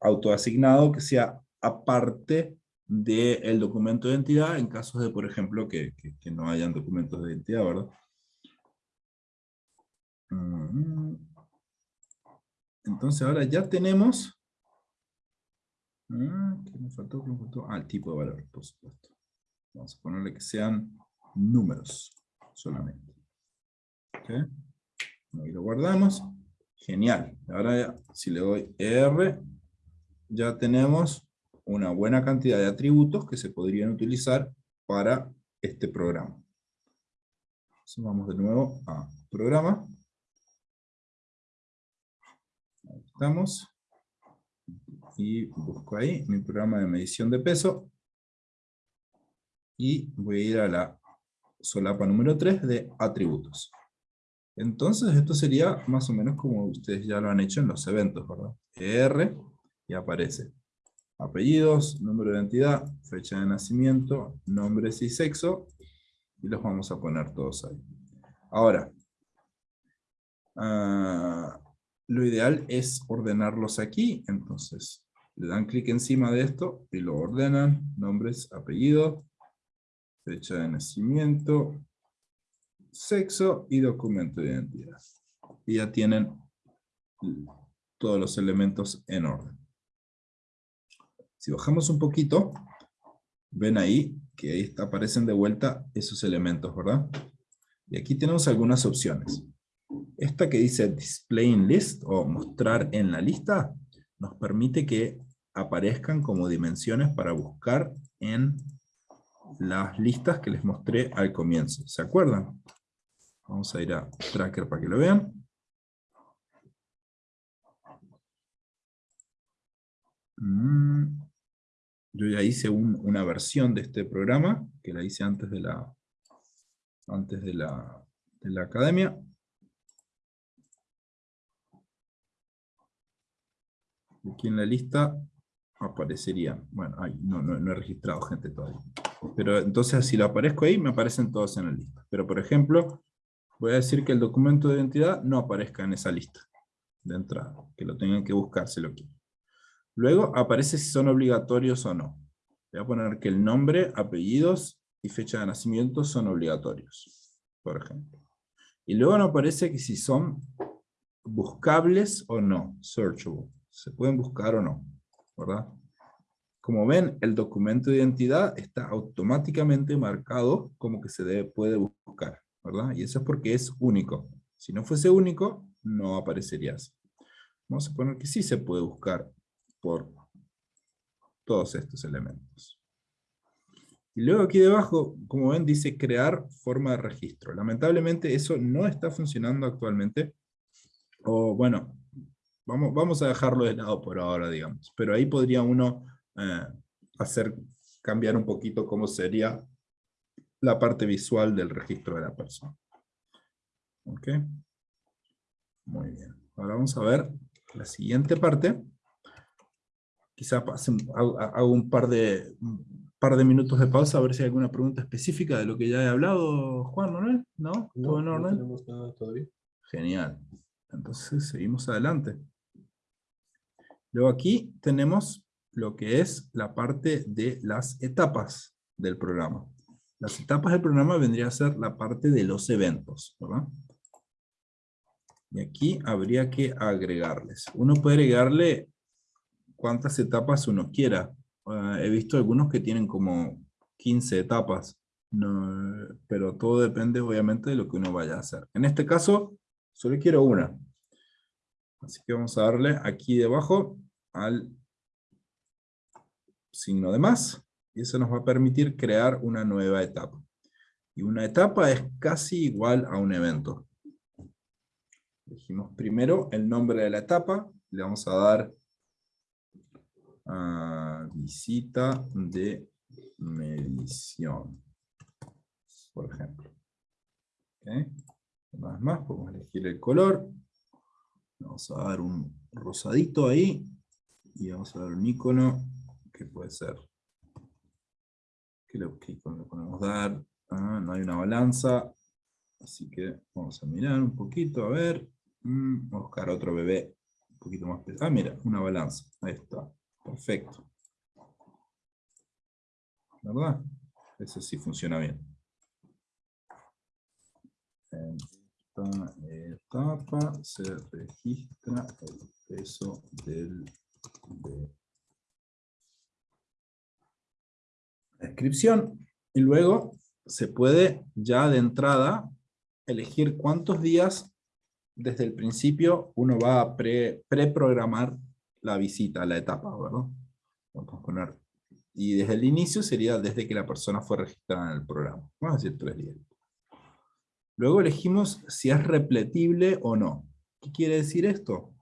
autoasignado que sea aparte del documento de identidad en casos de, por ejemplo, que, no hayan documentos de identidad, ¿verdad? Mm. Entonces ahora ya tenemos... Ah, ¿Qué me faltó? ¿Qué me faltó? Ah, el tipo de valor, por supuesto. Vamos a ponerle que sean números solamente. ¿Ok? Ahí lo guardamos. Genial. Ahora si le doy R, ya tenemos una buena cantidad de atributos que se podrían utilizar para este programa. vamos de nuevo a programa. Ahí estamos. Y busco ahí mi programa de medición de peso. Y voy a ir a la solapa número 3 de atributos. Entonces esto sería más o menos como ustedes ya lo han hecho en los eventos, ¿verdad? R y aparece apellidos, número de identidad, fecha de nacimiento, nombres y sexo, y los vamos a poner todos ahí. Ahora, ah, lo ideal es ordenarlos aquí, entonces le dan clic encima de esto y lo ordenan, nombres, apellidos, fecha de nacimiento, sexo y documento de identidad. Y ya tienen todos los elementos en orden. Si bajamos un poquito, ven ahí que ahí aparecen de vuelta esos elementos, ¿verdad? Y aquí tenemos algunas opciones. Esta que dice Display in List, o mostrar en la lista, nos permite que aparezcan como dimensiones para buscar en las listas que les mostré al comienzo. ¿Se acuerdan? Vamos a ir a Tracker para que lo vean. Mm. Yo ya hice una versión de este programa, que la hice antes de la, antes de la, de la academia. Aquí en la lista aparecería, bueno, no, no, he registrado gente todavía. Pero entonces si lo aparezco ahí, me aparecen todos en la lista. Pero por ejemplo, voy a decir que el documento de identidad no aparezca en esa lista de entrada, que lo tengan que buscar si lo quieren. Luego aparece si son obligatorios o no. Voy a poner que el nombre, apellidos y fecha de nacimiento son obligatorios, por ejemplo. Y luego nos aparece que si son buscables o no, searchable. Se pueden buscar o no, ¿verdad? Como ven, el documento de identidad está automáticamente marcado como que se puede buscar, ¿verdad? Y eso es porque es único. Si no fuese único, no aparecería así. Vamos a poner que sí se puede buscar por todos estos elementos. Y luego aquí debajo, como ven, dice crear forma de registro. Lamentablemente eso no está funcionando actualmente. O bueno, vamos, vamos a dejarlo de lado por ahora, digamos. Pero ahí podría uno eh, hacer cambiar un poquito cómo sería la parte visual del registro de la persona. ¿Ok? Muy bien. Ahora vamos a ver la siguiente parte quizá hago un par de, par de minutos de pausa a ver si hay alguna pregunta específica de lo que ya he hablado, Juan, ¿no? ¿No? ¿Todo en orden? No tenemos nada todavía. Genial. Entonces seguimos adelante. Luego aquí tenemos lo que es la parte de las etapas del programa. Las etapas del programa vendría a ser la parte de los eventos, ¿verdad? Y aquí habría que agregarles. Uno puede agregarle cuántas etapas uno quiera. Ah, he visto algunos que tienen como 15 etapas, pero todo depende obviamente de lo que uno vaya a hacer. En este caso, solo quiero una. Así que vamos a darle aquí debajo al signo de más, y eso nos va a permitir crear una nueva etapa. Y una etapa es casi igual a un evento. Dijimos primero el nombre de la etapa, le vamos a dar a visita de medición, por ejemplo. Una vez más, podemos elegir el color, vamos a dar un rosadito ahí, y vamos a dar un icono que puede ser que le, podemos dar. Ah, no hay una balanza así que vamos a mirar un poquito a ver. Mm, vamos buscar otro bebé un poquito más pesado. Ah mira una balanza. Ahí está perfecto. ¿verdad? eso sí funciona bien. En esta etapa se registra el peso del descripción y luego se puede ya de entrada elegir cuántos días desde el principio uno va a preprogramar la visita, la etapa, ¿verdad? Vamos a poner, y desde el inicio sería desde que la persona fue registrada en el programa. Vamos a decir tres días. Luego elegimos si es repetible o no. ¿Qué quiere decir esto?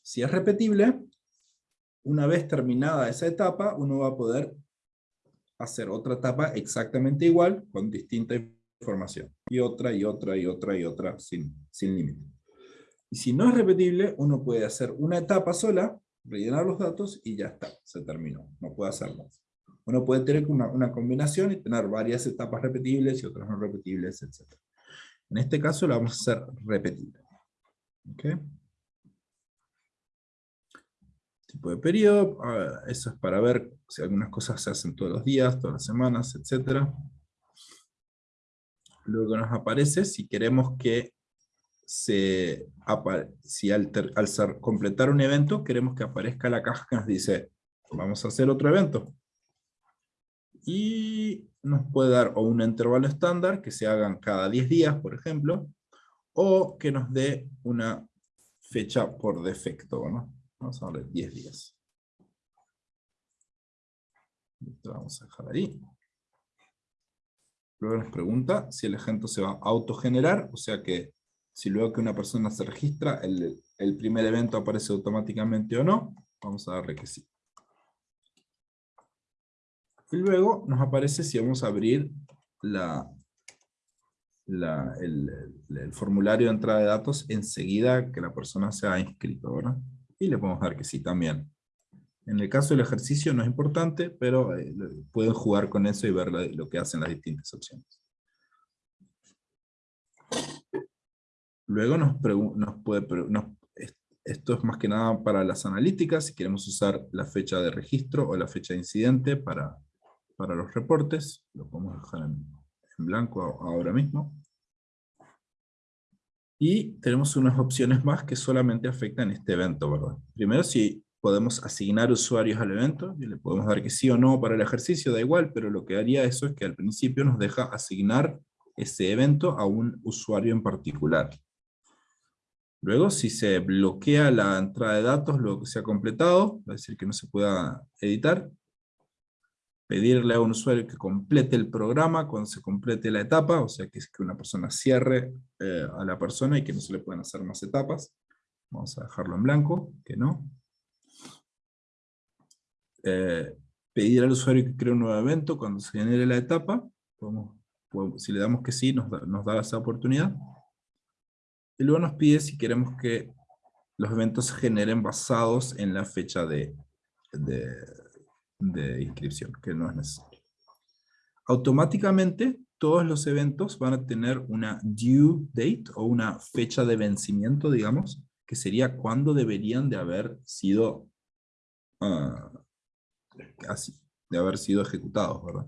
Si es repetible, una vez terminada esa etapa, uno va a poder hacer otra etapa exactamente igual, con distinta información. Y otra, y otra, y otra, y otra, sin, sin límite. Y si no es repetible, uno puede hacer una etapa sola, rellenar los datos, y ya está, se terminó. No puede hacer más. Uno puede tener una, una combinación y tener varias etapas repetibles y otras no repetibles, etc. En este caso la vamos a hacer repetible. ¿Okay? tipo de periodo, eso es para ver si algunas cosas se hacen todos los días, todas las semanas, etc. Luego nos aparece si queremos que si al, completar un evento queremos que aparezca la caja que nos dice vamos a hacer otro evento. Y nos puede dar o un intervalo estándar que se hagan cada 10 días, por ejemplo, o que nos dé una fecha por defecto, ¿no? Vamos a darle 10 días. vamos a dejar ahí. Luego nos pregunta si el ejemplo se va a autogenerar, o sea que si luego que una persona se registra, el, el primer evento aparece automáticamente o no. Vamos a darle que sí. Y luego nos aparece si vamos a abrir la, la, el, formulario de entrada de datos enseguida que la persona se ha inscrito, ¿verdad? y le podemos dar que sí también. En el caso del ejercicio no es importante, pero eh, pueden jugar con eso y ver lo que hacen las distintas opciones. Luego nos, nos puede... esto es más que nada para las analíticas, si queremos usar la fecha de registro o la fecha de incidente para, para los reportes, lo podemos dejar en, blanco ahora mismo. Y tenemos unas opciones más que solamente afectan este evento. Primero, si podemos asignar usuarios al evento, y le podemos dar que sí o no para el ejercicio, da igual, pero lo que haría eso es que al principio nos deja asignar ese evento a un usuario en particular. Luego, si se bloquea la entrada de datos, lo que se ha completado, a decir que no se pueda editar, pedirle a un usuario que complete el programa cuando se complete la etapa, o sea que es que una persona cierre eh, a la persona y que no se le pueden hacer más etapas. Vamos a dejarlo en blanco, que no. Eh, pedir al usuario que cree un nuevo evento cuando se genere la etapa. si le damos que sí, nos da, esa oportunidad. Y luego nos pide si queremos que los eventos se generen basados en la fecha de, inscripción, que no es necesario. automáticamente todos los eventos van a tener una due date o una fecha de vencimiento, digamos, que sería cuando deberían de haber sido ah, así, de haber sido ejecutados, ¿verdad?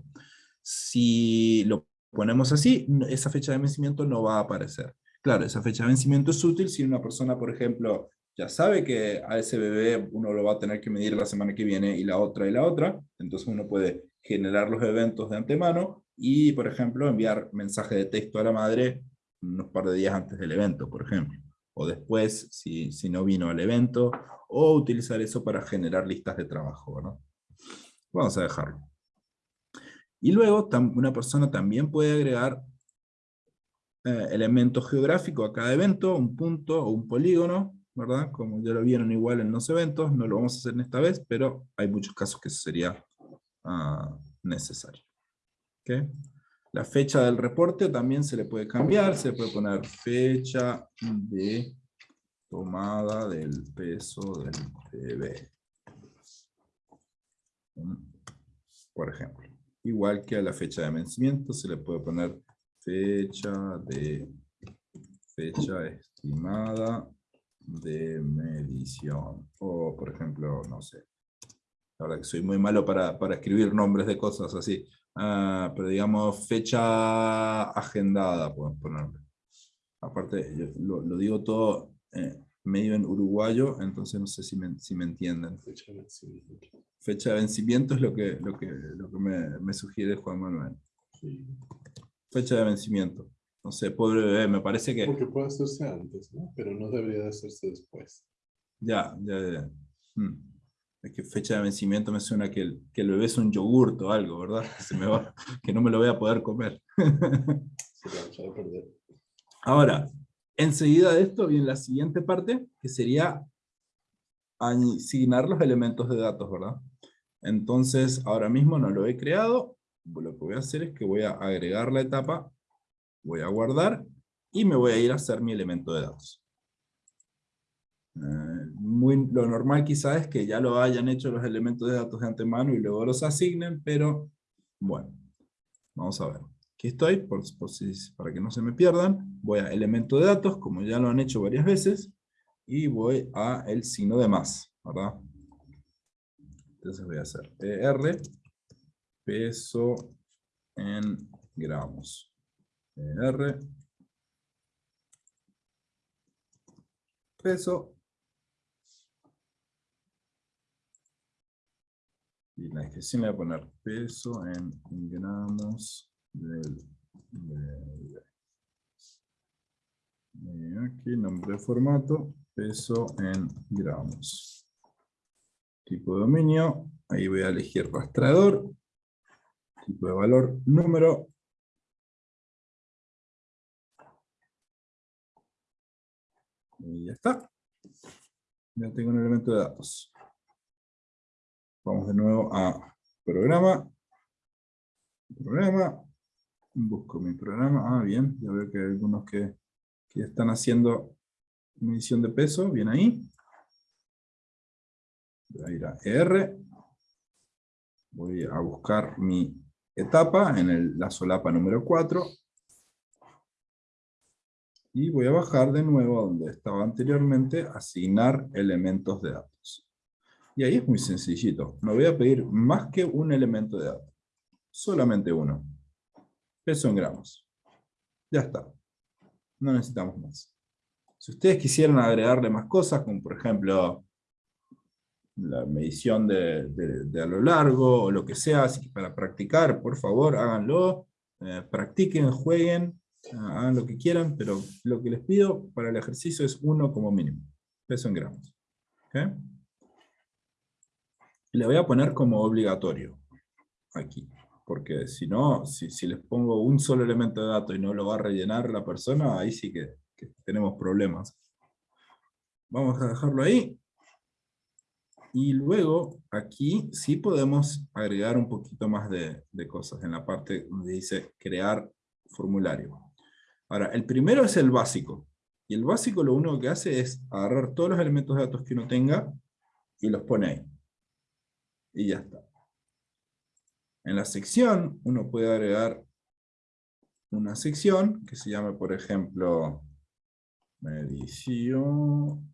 Si lo ponemos así, esa fecha de vencimiento no va a aparecer. Claro, esa fecha de vencimiento es útil si una persona, por ejemplo, ya sabe que a ese bebé uno lo va a tener que medir la semana que viene y la otra y la otra, entonces uno puede generar los eventos de antemano y, por ejemplo, enviar mensaje de texto a la madre unos par de días antes del evento, por ejemplo, o después, si, si no vino al evento, o utilizar eso para generar listas de trabajo, ¿no? Vamos a dejarlo. Y luego, una persona también puede agregar eh, elementos geográficos a cada evento, un punto o un polígono, ¿verdad? Como ya lo vieron igual en los eventos, no lo vamos a hacer en esta vez, pero hay muchos casos que sería ah, necesario. La fecha del reporte también se le puede cambiar, se puede poner fecha de tomada del peso del bebé. Por ejemplo. Igual que a la fecha de vencimiento se le puede poner fecha de fecha estimada de medición. O, por ejemplo, no sé. La verdad que soy muy malo para, para escribir nombres de cosas así. Ah, pero digamos, fecha agendada, pueden ponerle. Aparte, lo, lo, digo todo eh, medio en uruguayo, entonces no sé si me, si me entienden. Fecha de vencimiento. Fecha de vencimiento es lo que, lo que, lo que me, me sugiere Juan Manuel. Fecha de vencimiento. No sé, pobre bebé, me parece que... Porque puede hacerse antes, ¿no? Pero no debería de hacerse después. Ya, ya, ya. Hmm. Es que fecha de vencimiento me suena que el, que el bebé es un yogurto o algo, ¿verdad? Que, se me va, que no me lo voy a poder comer. Se va a perder. Ahora, enseguida de esto viene la siguiente parte, que sería asignar los elementos de datos, ¿verdad? Entonces, ahora mismo no lo he creado. Lo que voy a hacer es que voy a agregar la etapa, voy a guardar, y me voy a ir a hacer mi elemento de datos. Eh, muy, lo normal quizás es que ya lo hayan hecho los elementos de datos de antemano y luego los asignen, pero bueno, vamos a ver. Aquí estoy, por, para que no se me pierdan. Voy a elemento de datos, como ya lo han hecho varias veces, y voy a el signo de más, ¿verdad? Entonces voy a hacer ER, peso en gramos. ER, peso Y la descripción le voy a poner peso en gramos del bebé. aquí nombre de formato, peso en gramos. Tipo de dominio, ahí voy a elegir rastreador. Tipo de valor, número. Y ya está. Ya tengo un elemento de datos. Vamos de nuevo a programa. Programa. Busco mi programa. Ah, bien. Ya veo que hay algunos que, que están haciendo medición de peso. Bien ahí. Voy a ir a R. Voy a buscar mi etapa en la solapa número 4. Y voy a bajar de nuevo donde estaba anteriormente, asignar elementos de datos. Y ahí es muy sencillito. No voy a pedir más que un elemento de datos. Solamente uno. Peso en gramos. Ya está. No necesitamos más. Si ustedes quisieran agregarle más cosas, como por ejemplo la medición de, a lo largo o lo que sea, así que para practicar, por favor, háganlo. Eh, practiquen, jueguen, hagan lo que quieran, pero lo que les pido para el ejercicio es uno como mínimo. Peso en gramos. ¿Okay? le voy a poner como obligatorio aquí, porque si no, si, les pongo un solo elemento de dato y no lo va a rellenar la persona, ahí sí que, tenemos problemas. Vamos a dejarlo ahí. Y luego, aquí sí podemos agregar un poquito más de, cosas en la parte donde dice crear formulario. Ahora, el primero es el básico. Y el básico lo único que hace es agarrar todos los elementos de datos que uno tenga y los pone ahí y ya está. En la sección uno puede agregar una sección que se llame, por ejemplo, medición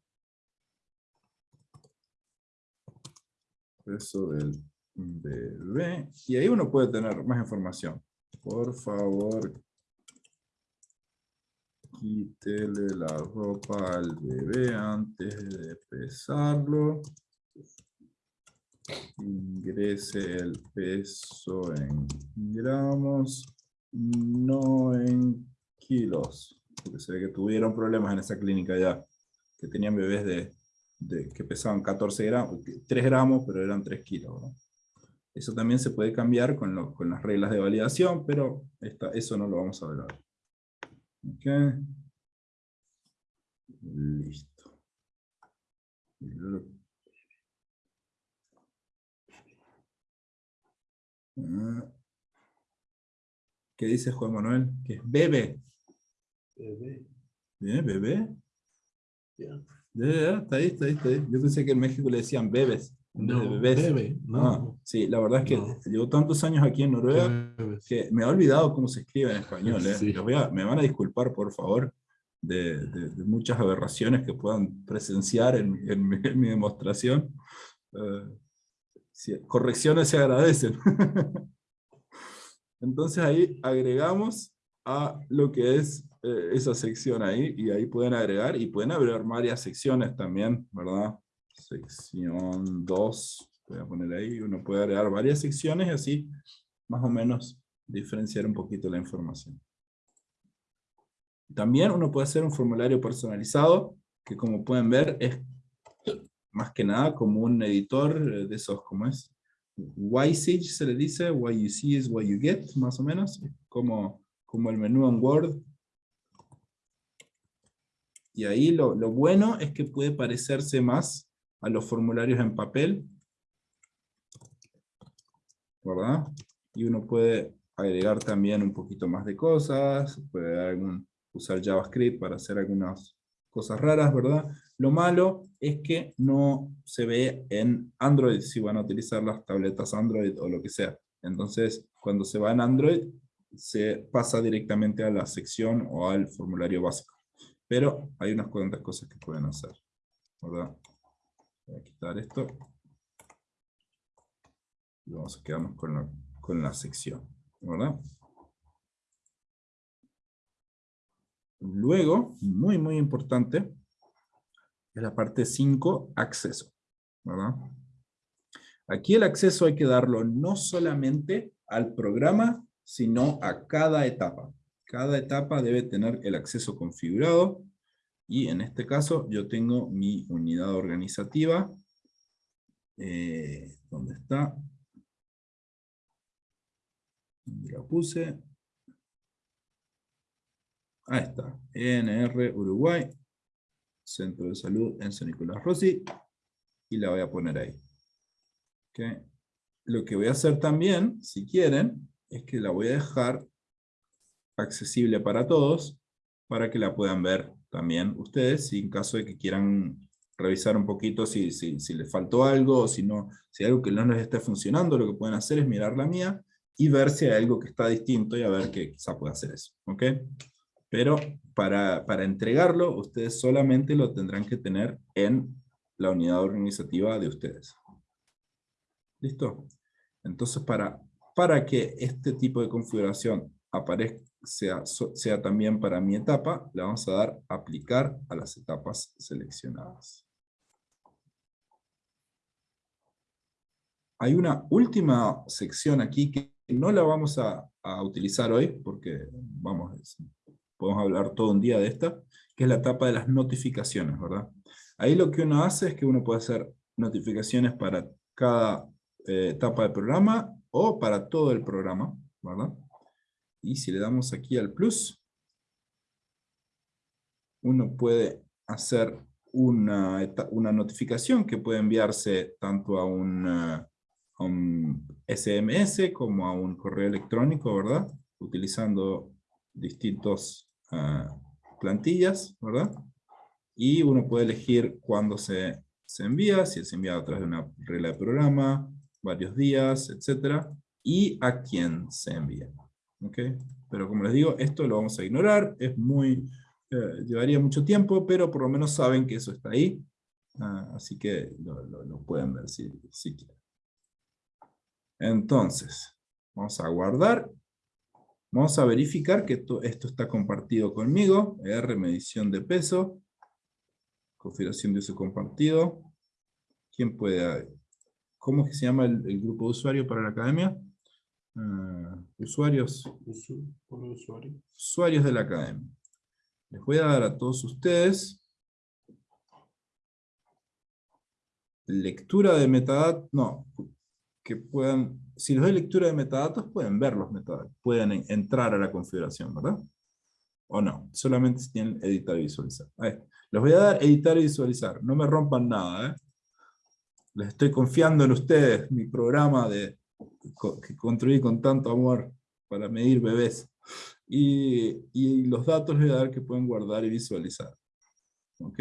peso del bebé. Y ahí uno puede tener más información. Por favor, quítele la ropa al bebé antes de pesarlo. Ingrese el peso en gramos, no en kilos. Porque se ve que tuvieron problemas en esa clínica ya, que tenían bebés de, que pesaban 14 gramos, 3 gramos, pero eran 3 kilos. Eso también se puede cambiar con, con las reglas de validación, pero esta, eso no lo vamos a ver ahora. Ok. Listo. ¿Qué dice Juan Manuel? Que es bebé. Bebé. ¿Bien, bebé? Ya. Está ahí, está ahí, está ahí. Yo pensé que en México le decían bebés. vez de No, bebés. bebé. No. Ah, sí, la verdad es que No. llevo tantos años aquí en Noruega que me he olvidado cómo se escribe en español. ¿eh? Sí. Voy a- me van a disculpar, por favor, de, de- de muchas aberraciones que puedan presenciar en, en mi, en mi demostración. Eh, sí, correcciones se agradecen. Entonces ahí agregamos a lo que es eh, esa sección ahí, y ahí pueden agregar, y pueden agregar varias secciones también, ¿verdad? Sección 2, voy a poner ahí, uno puede agregar varias secciones y así más o menos diferenciar un poquito la información. También uno puede hacer un formulario personalizado, que como pueden ver es más que nada como un editor eh, de esos, ¿cómo es? YSage se le dice, what you see is what you get, más o menos, como, como el menú en Word. Y ahí lo, lo bueno es que puede parecerse más a los formularios en papel, ¿verdad? Y uno puede agregar también un poquito más de cosas, puede usar JavaScript para hacer algunas cosas raras, ¿verdad? Lo malo es que no se ve en Android si van a utilizar las tabletas Android o lo que sea. Entonces, cuando se va en Android, se pasa directamente a la sección o al formulario básico. Pero hay unas cuantas cosas que pueden hacer, ¿verdad? Voy a quitar esto. Y vamos a quedarnos con la, con la sección, ¿verdad? Luego, muy muy importante, es la parte 5, acceso, ¿verdad? Aquí el acceso hay que darlo no solamente al programa, sino a cada etapa. Cada etapa debe tener el acceso configurado, y en este caso yo tengo mi unidad organizativa, eh, ¿dónde está? ¿Dónde la puse? Ahí está, ENR Uruguay, Centro de Salud en San Nicolás Rossi, y la voy a poner ahí. Lo que voy a hacer también, si quieren, es que la voy a dejar accesible para todos, para que la puedan ver también ustedes, si en caso de que quieran revisar un poquito si, si, si les faltó algo, o si, no, si hay algo que no les está funcionando, lo que pueden hacer es mirar la mía, y ver si hay algo que está distinto, y a ver que quizá pueda hacer eso. ¿ok? Pero para, para entregarlo, ustedes solamente lo tendrán que tener en la unidad organizativa de ustedes. ¿Listo? Entonces, para, para que este tipo de configuración aparezca, sea, también para mi etapa, le vamos a dar aplicar a las etapas seleccionadas. Hay una última sección aquí que no la vamos a, utilizar hoy, porque vamos, podemos hablar todo un día de esta, que es la etapa de las notificaciones, ¿verdad? Ahí lo que uno hace es que uno puede hacer notificaciones para cada eh, etapa del programa o para todo el programa, ¿verdad? Y si le damos aquí al plus, uno puede hacer una, una notificación que puede enviarse tanto a un, eh, SMS como a un correo electrónico, ¿verdad? Utilizando distintos ah, plantillas, ¿verdad? Y uno puede elegir cuándo se, se envía, si se envía a través de una regla de programa, varios días, etcétera. y a quién se envía. Pero como les digo, esto lo vamos a ignorar, es muy, eh, llevaría mucho tiempo, pero por lo menos saben que eso está ahí, ah, así que lo, pueden ver si, quieren. Entonces, vamos a guardar, vamos a verificar que esto está compartido conmigo, R medición de peso, configuración de uso compartido, ¿quién puede? ¿Cómo es que se llama el, el grupo de usuario para la academia? Ah, usuarios, usuarios de la academia. Les voy a dar a todos ustedes lectura de metadatos, no, que puedan, si les doy lectura de metadatos, pueden ver los metadatos, pueden entrar a la configuración, ¿verdad? O no, solamente si tienen editar y visualizar. les voy a dar editar y visualizar, no me rompan nada, ¿eh? Les estoy confiando en ustedes, mi programa de, que construí con tanto amor para medir bebés. Y, y, los datos les voy a dar que pueden guardar y visualizar. ¿Ok?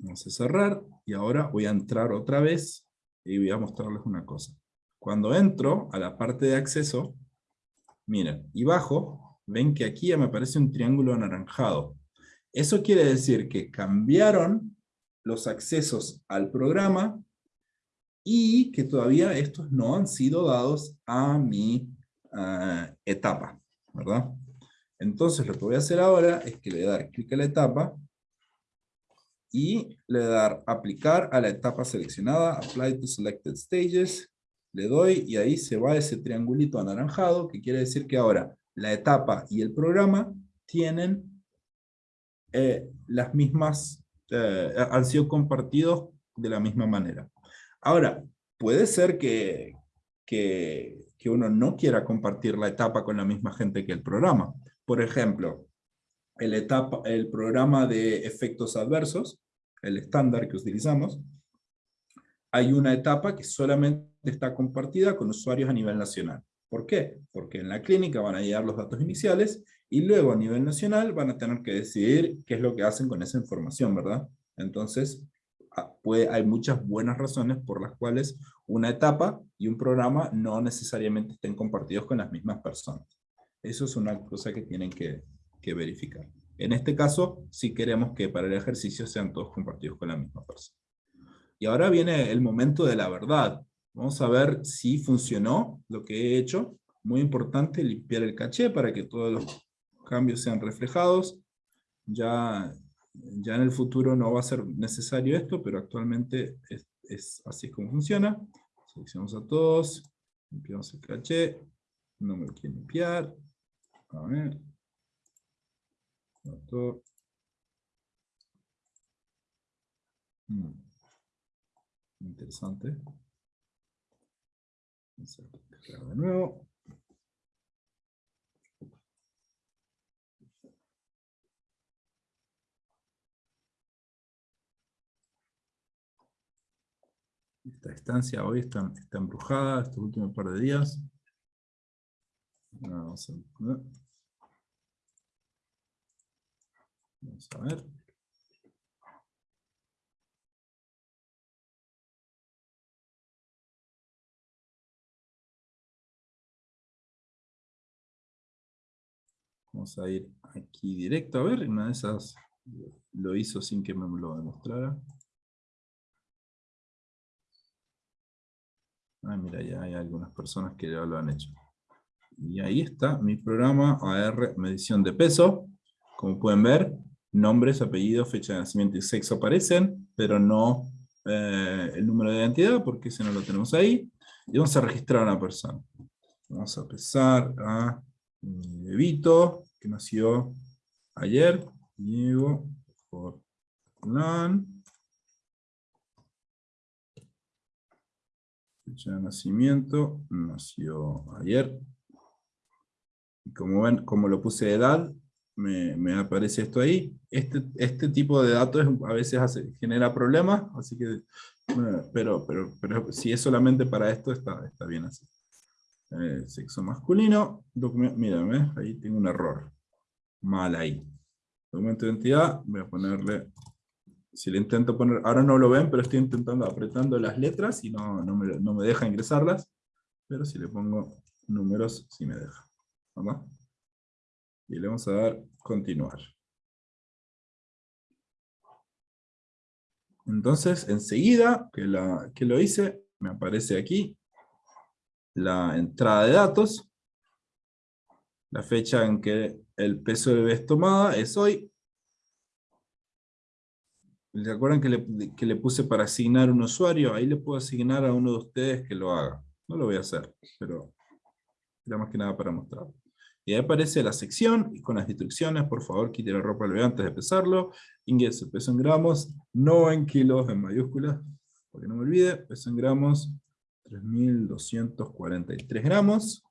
Vamos a cerrar y ahora voy a entrar otra vez y voy a mostrarles una cosa. Cuando entro a la parte de acceso, miren, y bajo, ven que aquí ya me aparece un triángulo anaranjado. Eso quiere decir que cambiaron los accesos al programa y que todavía estos no han sido dados a mi ah, etapa, ¿verdad? Entonces lo que voy a hacer ahora es que le voy a dar clic a la etapa y le voy a dar aplicar a la etapa seleccionada, apply to selected stages, le doy y ahí se va ese triangulito anaranjado que quiere decir que ahora la etapa y el programa tienen eh, las mismas, eh, han sido compartidos de la misma manera. Ahora, puede ser que, que, uno no quiera compartir la etapa con la misma gente que el programa. Por ejemplo, el, etapa, el programa de efectos adversos, el estándar que utilizamos, hay una etapa que solamente está compartida con usuarios a nivel nacional. ¿Por qué? Porque en la clínica van a llegar los datos iniciales y luego a nivel nacional van a tener que decidir qué es lo que hacen con esa información, ¿verdad? Entonces, puede, hay muchas buenas razones por las cuales una etapa y un programa no necesariamente estén compartidos con las mismas personas. Eso es una cosa que tienen que, que verificar. En este caso, si queremos que para el ejercicio sean todos compartidos con la misma persona. Y ahora viene el momento de la verdad. Vamos a ver si funcionó lo que he hecho. Muy importante limpiar el caché para que todos los cambios sean reflejados. Ya ya en el futuro no va a ser necesario esto, pero actualmente es, así como funciona. Seleccionamos a todos, limpiamos el caché, no me quiero limpiar. A ver. Hmm. Interesante. De nuevo. Esta estancia hoy está, está embrujada estos últimos par de días. A, Vamos a ver. Vamos a ir aquí directo a ver, una de esas lo hizo sin que me lo demostrara. Ah, mira, ya hay algunas personas que ya lo han hecho. Y ahí está mi programa AR medición de peso. Como pueden ver, nombres, apellidos, fecha de nacimiento y sexo aparecen, pero no eh, el número de identidad, porque ese no lo tenemos ahí. Y vamos a registrar a una persona. Vamos a empezar a mi bebito, que nació ayer, Diego Forlán. Fecha de nacimiento, nació ayer. Y como ven, como lo puse de edad, me, aparece esto ahí. Este, este tipo de datos a veces genera problemas, así que, pero, pero, pero si es solamente para esto, está, está bien así. Eh, sexo masculino, mírame, ahí tengo un error. Mal ahí. Documento de identidad, voy a ponerle Si le intento poner, ahora no lo ven, pero estoy intentando apretando las letras y no, no, me, no me deja ingresarlas. Pero si le pongo números, sí me deja. ¿Vamos? Y le vamos a dar continuar. Entonces, enseguida que, la, que lo hice, me aparece aquí la entrada de datos. La fecha en que el peso de vez tomada es hoy. ¿Se acuerdan que le, que le puse para asignar un usuario? Ahí le puedo asignar a uno de ustedes que lo haga. No lo voy a hacer, pero era más que nada para mostrar. Y ahí aparece la sección y con las instrucciones, por favor, quite la ropa al antes de pesarlo. Ingrese peso en gramos, no en kilos en mayúsculas, porque no me olvide, peso en gramos, 3.243 gramos.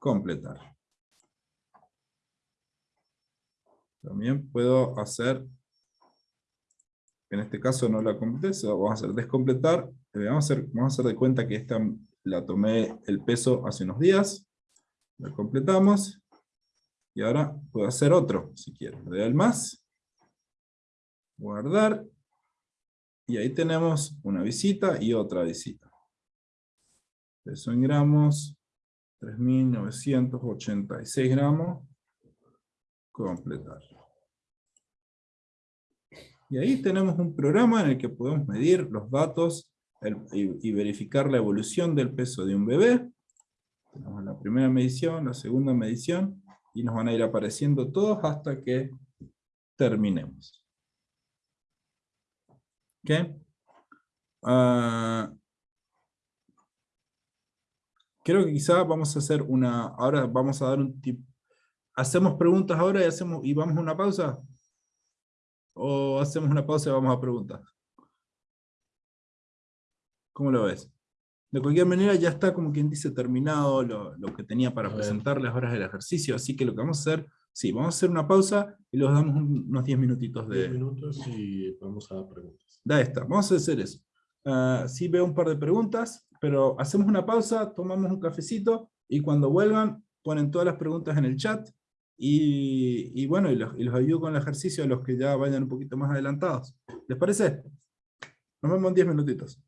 Completar. También puedo hacer, en este caso no la completé, vamos a hacer descompletar. Eh, vamos a, hacer, vamos a hacer de cuenta que esta la tomé el peso hace unos días. La completamos. Y ahora puedo hacer otro, si quiero. Le doy al más. Guardar. Y ahí tenemos una visita y otra visita. Peso en gramos. 3.986 gramos. Completar. Y ahí tenemos un programa en el que podemos medir los datos y, verificar la evolución del peso de un bebé. Tenemos la primera medición, la segunda medición, y nos van a ir apareciendo todos hasta que terminemos. ¿Ok? Ah, creo que quizá vamos a hacer una, ahora vamos a dar un tip. ¿Hacemos preguntas ahora y, hacemos, y vamos a una pausa? ¿O hacemos una pausa y vamos a preguntas? ¿Cómo lo ves? De cualquier manera ya está como quien dice terminado lo, que tenía para presentar las horas del ejercicio, así que lo que vamos a hacer, sí, vamos a hacer una pausa y les damos unos 10 minutitos de... 10 minutos y vamos a preguntas. Da esta, vamos a hacer eso. Uh, sí veo un par de preguntas, pero hacemos una pausa, tomamos un cafecito y cuando vuelvan ponen todas las preguntas en el chat y, bueno, y los, y los ayudo con el ejercicio a los que ya vayan un poquito más adelantados. ¿Les parece? Nos vemos en 10 minutitos.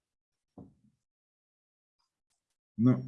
No.